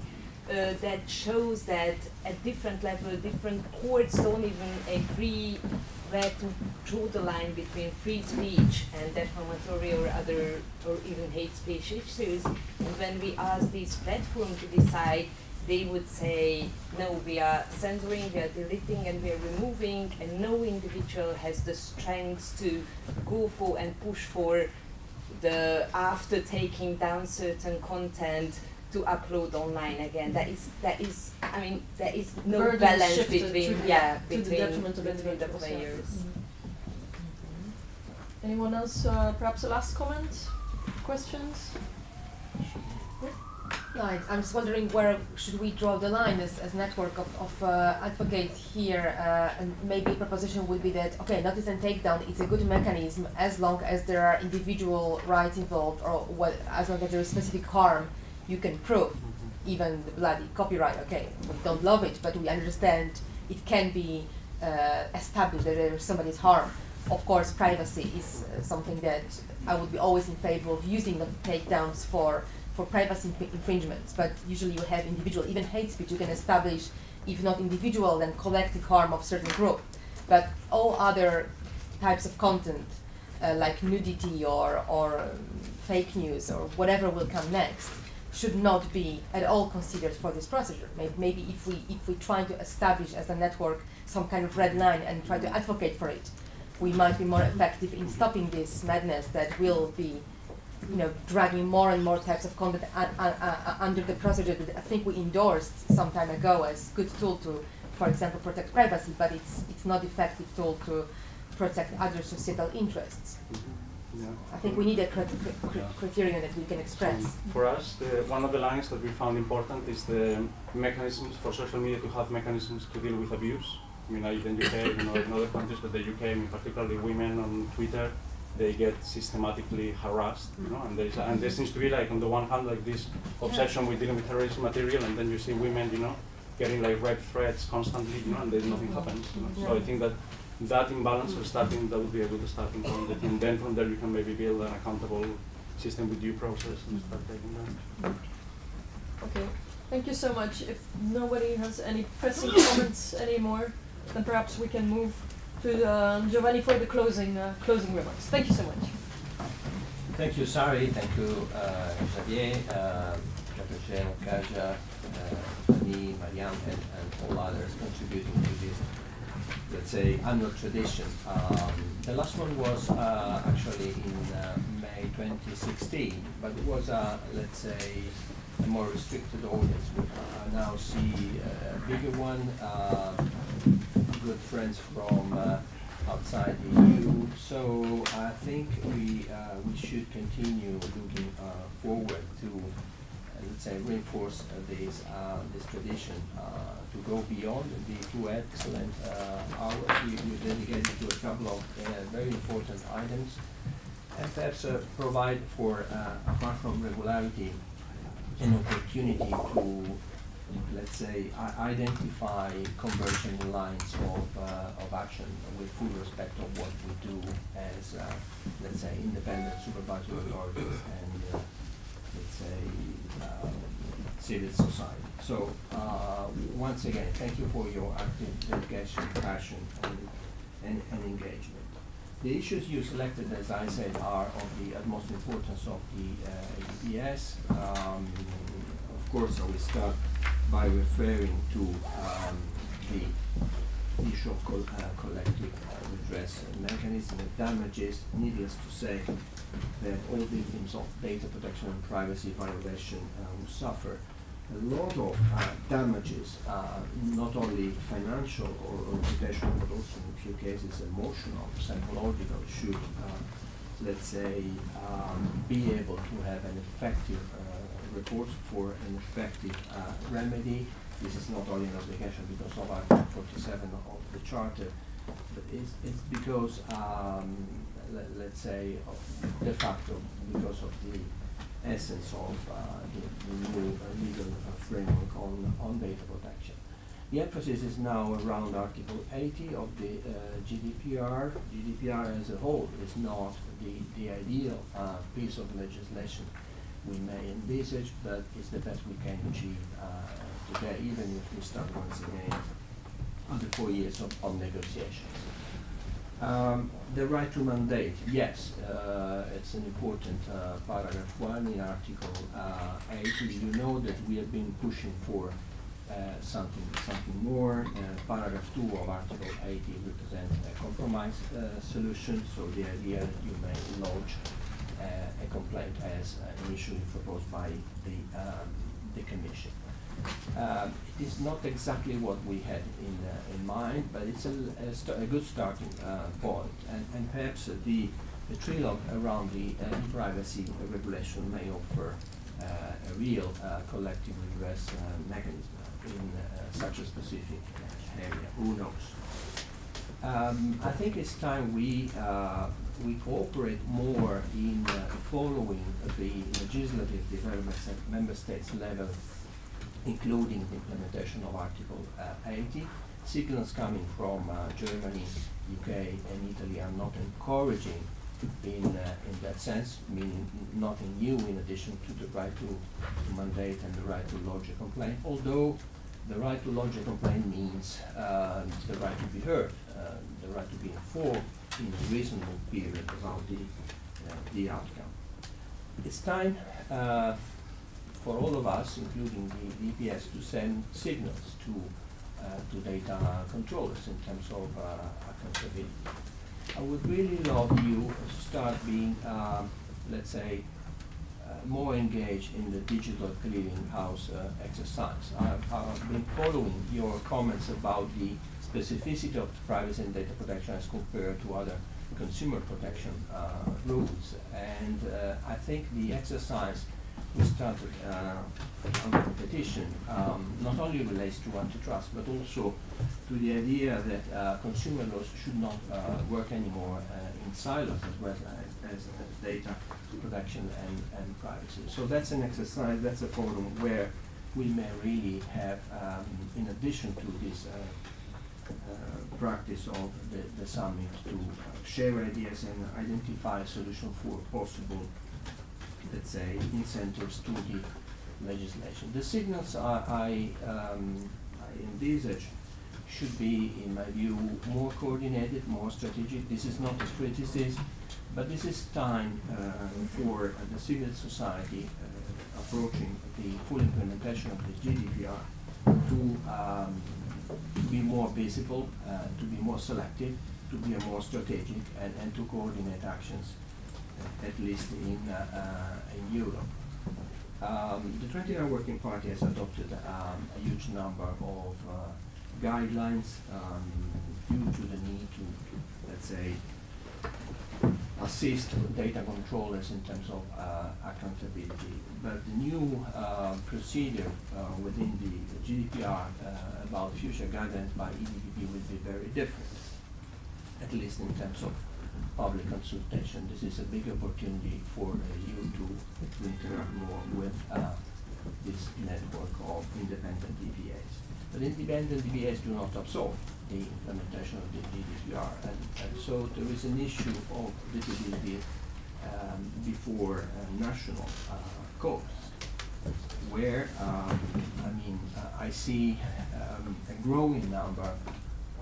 uh, that shows that at different level, different courts don't even agree where to draw the line between free speech and defamatory or other or even hate speech issues. And when we ask these platforms to decide, they would say, no, we are censoring, we are deleting, and we are removing, and no individual has the strength to go for and push for the after taking down certain content to upload online again. That is that is I mean there is no Burden balance between to the- yeah to the between, detriment between the individuals, yeah. players. Anyone else? Uh, perhaps a last comment? Questions? No, I- I'm just wondering where should we draw the line as, as network of, of uh, advocates here, uh, and maybe proposition would be that okay, notice and takedown it's a good mechanism as long as there are individual rights involved, or what as long as there is specific harm you can prove, even the bloody copyright. Okay, we don't love it, but we understand it can be uh, established that there is somebody's harm. Of course, privacy is uh, something that I would be always in favor of using the takedowns for for privacy inf- infringements. But usually, you have individual, even hate speech. You can establish, if not individual, then collective harm of certain group. But all other types of content, uh, like nudity or or um, fake news or whatever will come next, should not be at all considered for this procedure. Maybe, maybe if we if we try to establish as a network some kind of red line and try to advocate for it, we might be more effective in stopping this madness that will be, you know, dragging more and more types of content un- un- under the procedure that I think we endorsed some time ago as good tool to, for example, protect privacy, but it's it's not effective tool to protect other societal interests. Mm-hmm. Yeah. I think we need a cri- cri- cri- criterion that we can express. Um, for us, the, one of the lines that we found important is the mechanisms for social media to have mechanisms to deal with abuse. I mean, in the UK, you know, in other countries, but the UK, I mean, particularly women on Twitter, they get systematically harassed, you know, and there, is, and there seems to be like on the one hand like this obsession with dealing with terrorist material, and then you see women, you know, getting like rape threats constantly, you know, and then nothing happens. You know? So I think that that imbalance or starting that would be a good starting point, and then from there you can maybe build an accountable system with due process and start taking that. Okay. Thank you so much. If nobody has any pressing comments anymore, then perhaps we can move to uh, Giovanni for the closing uh, closing remarks. Thank you so much. Thank you, Sari. Thank you, uh, Xavier, uh, Dr. Jen, Kaja, uh, Fanny, Marianne, and, and all others contributing to this, let's say, annual tradition. Um, the last one was uh, actually in uh, May 2016, but it was, uh, let's say, a more restricted audience. We uh, now see a bigger one, uh, good friends from uh, outside the EU. So I think we uh, we should continue looking uh, forward to uh, let's say reinforce uh, this uh, this tradition uh, to go beyond the two excellent uh, hours we, we dedicated to a couple of uh, very important items. And perhaps uh, provide for apart from regularity an opportunity to let's say, identify conversion lines of, uh, of action with full respect of what we do as, uh, let's say, independent supervisory authorities and, uh, let's say, civil society. So, uh, once again, thank you for your active dedication, passion, and, and, and engagement. The issues you selected, as I said, are of the utmost importance of the uh, EPS. Um, of course, I will start by referring to um, the issue of col- uh, collective redress mechanism of damages. Needless to say that all victims of data protection and privacy violation uh, will suffer a lot of uh, damages, uh, not only financial or, reputational, but also in a few cases emotional, psychological, should, uh, let's say, um, be able to have an effective report for an effective remedy. This is not only an obligation because of Article 47 of the Charter, but it's, it's because, um, let, let's say, de facto, because of the essence of uh, the, the new uh, legal framework on, on data protection. The emphasis is now around Article 80 of the uh, GDPR. GDPR as a whole is not the, the ideal piece of legislation we may envisage, but it's the best we can achieve today, even if we start once again under four years of, of negotiations. Um, the right to mandate, yes, uh, it's an important uh, paragraph one in Article uh, 80. You know that we have been pushing for uh, something something more. Uh, paragraph two of Article 80 represents a compromise uh, solution, so the idea that you may lodge a complaint as initially proposed by the, um, the Commission. Um, it is not exactly what we had in, uh, in mind, but it's a, a, a good starting uh, point. And, and perhaps uh, the, the trilogue around the uh, privacy regulation may offer uh, a real uh, collective redress mechanism in such a specific area. Who knows? Um, I think it's time we we cooperate more in following the legislative developments at member states level including the implementation of Article uh, 80. Signals coming from uh, Germany, UK, and Italy are not encouraging in, uh, in that sense, meaning nothing new in addition to the right to, to mandate and the right to lodge a complaint, although the right to lodge a complaint means uh, the right to be heard, uh, the right to be informed in a reasonable period about the, uh, the outcome. It's time for all of us, including the DPS, to send signals to uh, to data controllers in terms of uh, accountability. I would really love you to start being, um, let's say, uh, more engaged in the digital clearinghouse uh, exercise. I've, been following your comments about the specificity of privacy and data protection as compared to other consumer protection uh, rules, and uh, I think the exercise we started uh, on competition um, not only relates to antitrust but also to the idea that uh, consumer laws should not uh, work anymore uh, in silos as well as, as, as data protection and, and privacy. So that's an exercise, that's a forum where we may really have, um, in addition to this uh, uh, practice of the, the summit, to share ideas and identify a solution for possible let's say, incentives to the legislation. The signals I, I, um, I envisage should be, in my view, more coordinated, more strategic. This is not a criticism, but this is time uh, for uh, the civil society uh, approaching the full implementation of the GDPR to, um, to be more visible, uh, to be more selective, to be more strategic, and, and to coordinate actions at least in, uh, uh, in Europe. Um, the 29 Working Party has adopted um, a huge number of uh, guidelines um, due to the need to, let's say, assist data controllers in terms of uh, accountability. But the new uh, procedure uh, within the GDPR about future guidelines by EDPB will be very different, at least in terms of public consultation. This is a big opportunity for uh, you to, interact more with uh, this network of independent DPAs. But independent DPAs do not absorb the implementation of the GDPR, and, and so there is an issue of visibility um, before uh, national uh, courts, where um, I mean uh, I see um, a growing number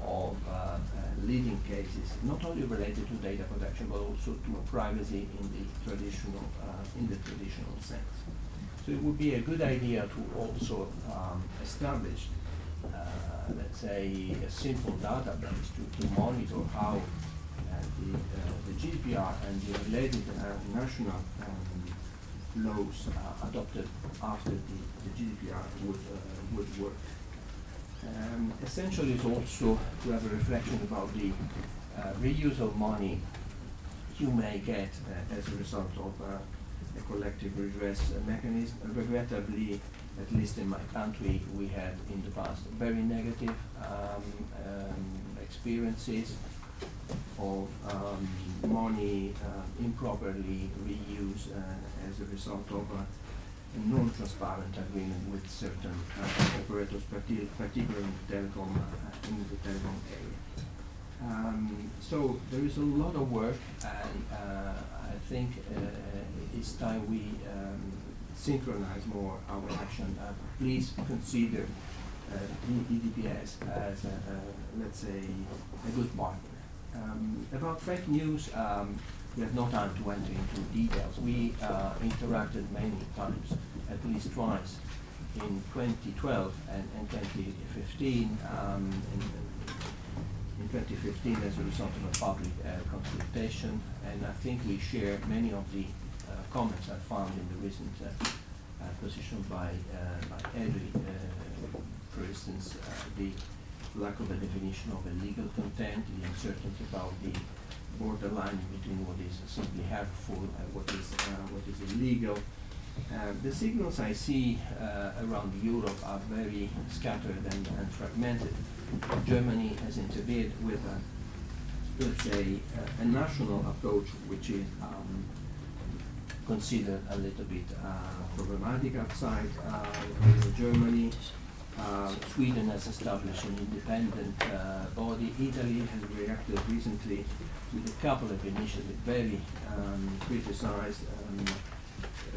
of uh, uh, leading cases, not only related to data protection, but also to privacy in the traditional, uh, in the traditional sense. So it would be a good idea to also um, establish, let's say, a simple database to, to monitor how the, uh, the GDPR and the related uh, national um, laws uh, adopted after the, the GDPR would, would work. Um, essentially, it's also to have a reflection about the uh, reuse of money you may get uh, as a result of uh, a collective redress mechanism. Regrettably, at least in my country, we had in the past very negative um, um, experiences of um, money uh, improperly reused uh, as a result of uh, a non-transparent agreement with certain uh, operators, particularly in the telecom, uh, in the telecom area. Um, so there is a lot of work, and uh, I think it's time we um, synchronize more our action. Please consider uh, EDPS as, a, a, let's say, a good partner. Um, about fake news, um, we have no time to enter into details. We uh, interacted many times, at least twice, in 2012 and, and 2015. Um, in, in 2015 as a result of a public uh, consultation, and I think we share many of the uh, comments I found in the recent uh, uh, position by, uh, by EDRi, for instance, the lack of a definition of illegal content, the uncertainty about the borderline between what is simply harmful and what is, uh, what is illegal. Uh, the signals I see uh, around Europe are very scattered and, and fragmented. Germany has intervened with a, let's say, a, national approach which is um, considered a little bit uh, problematic outside uh, Germany. Sweden has established an independent body. Italy has reacted recently with a couple of initiatives, very um, criticized um,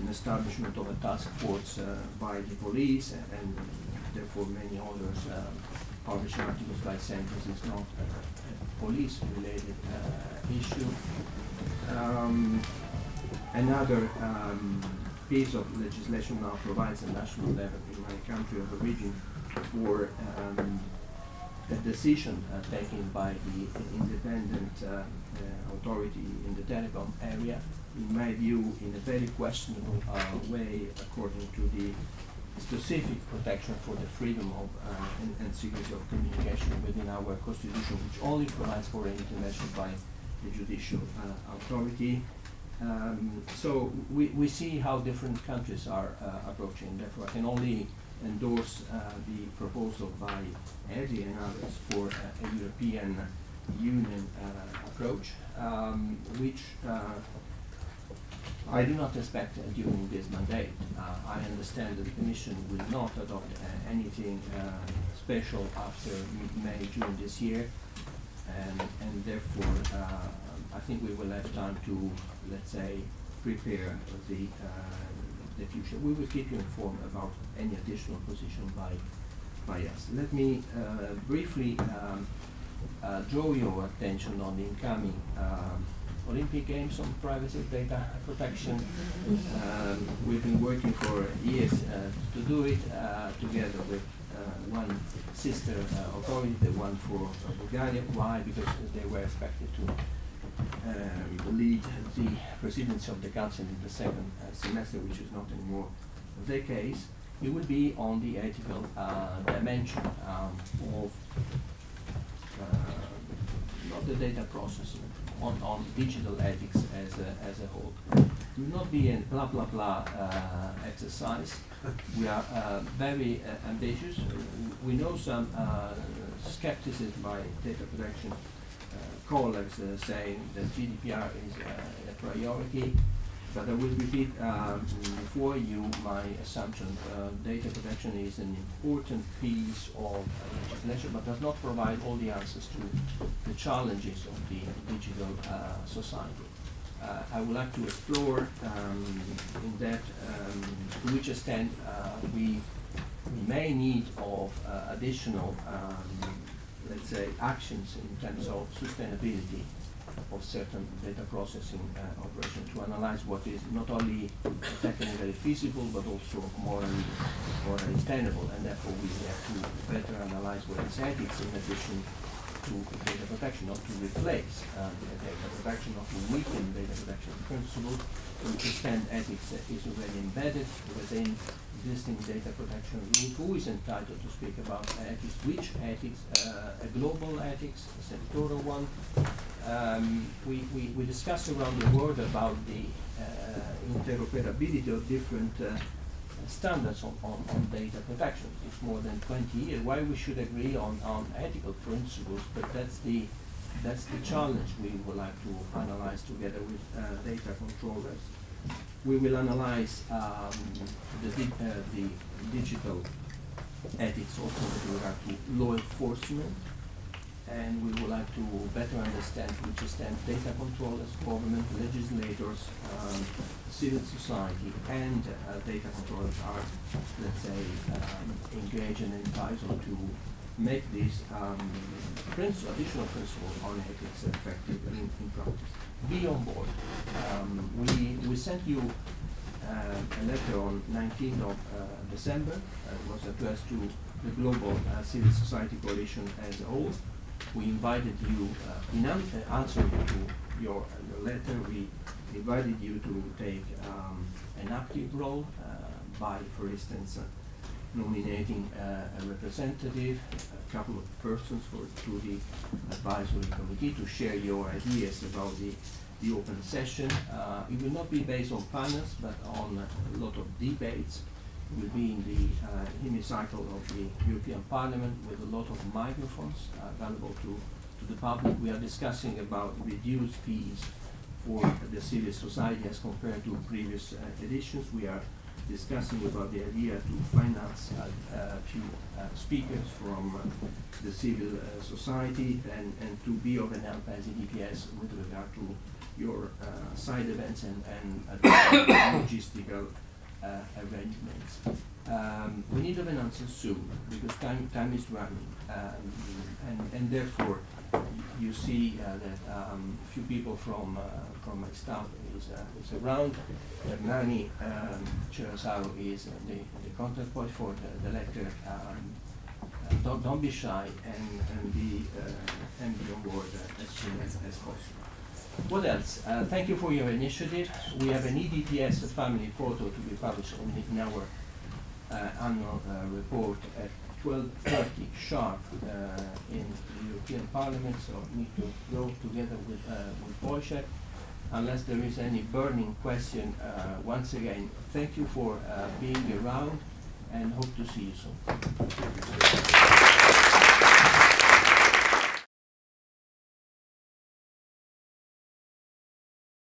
an establishment of a task force uh, by the police and, and therefore many others um, published articles by this is not a, a police-related uh, issue. Um, another um, piece of legislation now provides a national level in my country of origin for um, a decision uh, taken by the independent uh, uh, authority in the telecom area, in my view, in a very questionable way, according to the specific protection for the freedom of uh, and, and secrecy of communication within our constitution, which only provides for an intervention by the judicial uh, authority. Um, so we, we see how different countries are uh, approaching. Therefore, I can only endorse uh, the proposal by EDRi and others for uh, a European Union uh, approach, um, which I do not expect uh, during this mandate. Uh, I understand that the Commission will not adopt uh, anything special after m- May, June this year, and, and therefore I think we will have time to, let's say, prepare the, the future. We will keep you informed about any additional position by, by us. Let me uh, briefly um, uh, draw your attention on the incoming um, Olympic Games on privacy data protection. Um, we've been working for years uh, to do it uh, together with uh, one sister uh, authority, the one for Bulgaria. Why? Because they were expected to lead the presidency of the council in the second uh, semester, which is not anymore the case. It will be on the ethical uh, dimension um, of uh, not the data processing, on, on digital ethics as a, as a whole. It will not be a blah blah blah uh, exercise. We are uh, very uh, ambitious. We know some skepticism by data protection colleagues uh, saying that GDPR is uh, a priority. But I will repeat um, for you my assumption. Uh, data protection is an important piece of legislation, but does not provide all the answers to the challenges of the digital society. Uh, I would like to explore um, in that um, to which extent uh, we, we may need of uh, additional, um, let's say, actions in terms of sustainability of certain data processing uh, operation to analyze what is not only technically feasible but also morally, morally tenable, and therefore we have to better analyze what is ethics in addition to data protection, not to replace uh, data protection, not to weaken data protection principles. To extend ethics is already embedded within existing data protection rules. Who is entitled to speak about ethics? Which ethics? Uh, a global ethics, a sectoral one. Um, we, we, we discussed around the world about the uh, interoperability of different uh, standards on, on, on data protection. It's more than 20 years. Why we should agree on, on ethical principles, but that's the that's the challenge we would like to analyze together with uh, data controllers. We will analyze um, the, uh, the digital ethics also with regard to law enforcement, and we would like to better understand which extent data controllers, government, legislators, um, civil society, and uh, data controllers are, let's say, um, engaged and entitled to make these um, additional principles on ethics effective in, in practice. Be on board. Um, we, we sent you uh, a letter on 19th of uh, December. Uh, it was addressed to the Global uh, Civil Society Coalition as a whole. We invited you, uh, in uh, answer to your, your letter, we invited you to take um, an active role by, for instance, nominating uh, a representative, a couple of persons for, to the advisory committee to share your ideas about the, the open session. Uh, it will not be based on panels, but on a lot of debates. It will be in the uh, hemicycle of the European Parliament with a lot of microphones available to, to the public. We are discussing about reduced fees for the civil society as compared to previous uh, editions. We are discussing about the idea to finance a, a few uh, speakers from uh, the civil uh, society and, and to be of an help as EDPS with regard to your uh, side events and, and [coughs] logistical uh, arrangements. Um, we need an answer soon because time, time is running um, and, and therefore you see uh, that um, a few people from from my staff is, uh, is around. Hernani um, is uh, the, the contact point for the, the letter. Um, uh, don't, don't be shy and, and, be, uh, and be on board uh, as soon as, as possible. What else? Uh, thank you for your initiative. We have an EDPS family photo to be published in, in our annual report at 12.30 sharp in the European Parliament, so need to go together with, with Wojciech unless there is any burning question, uh, once again, thank you for uh, being around and hope to see you soon.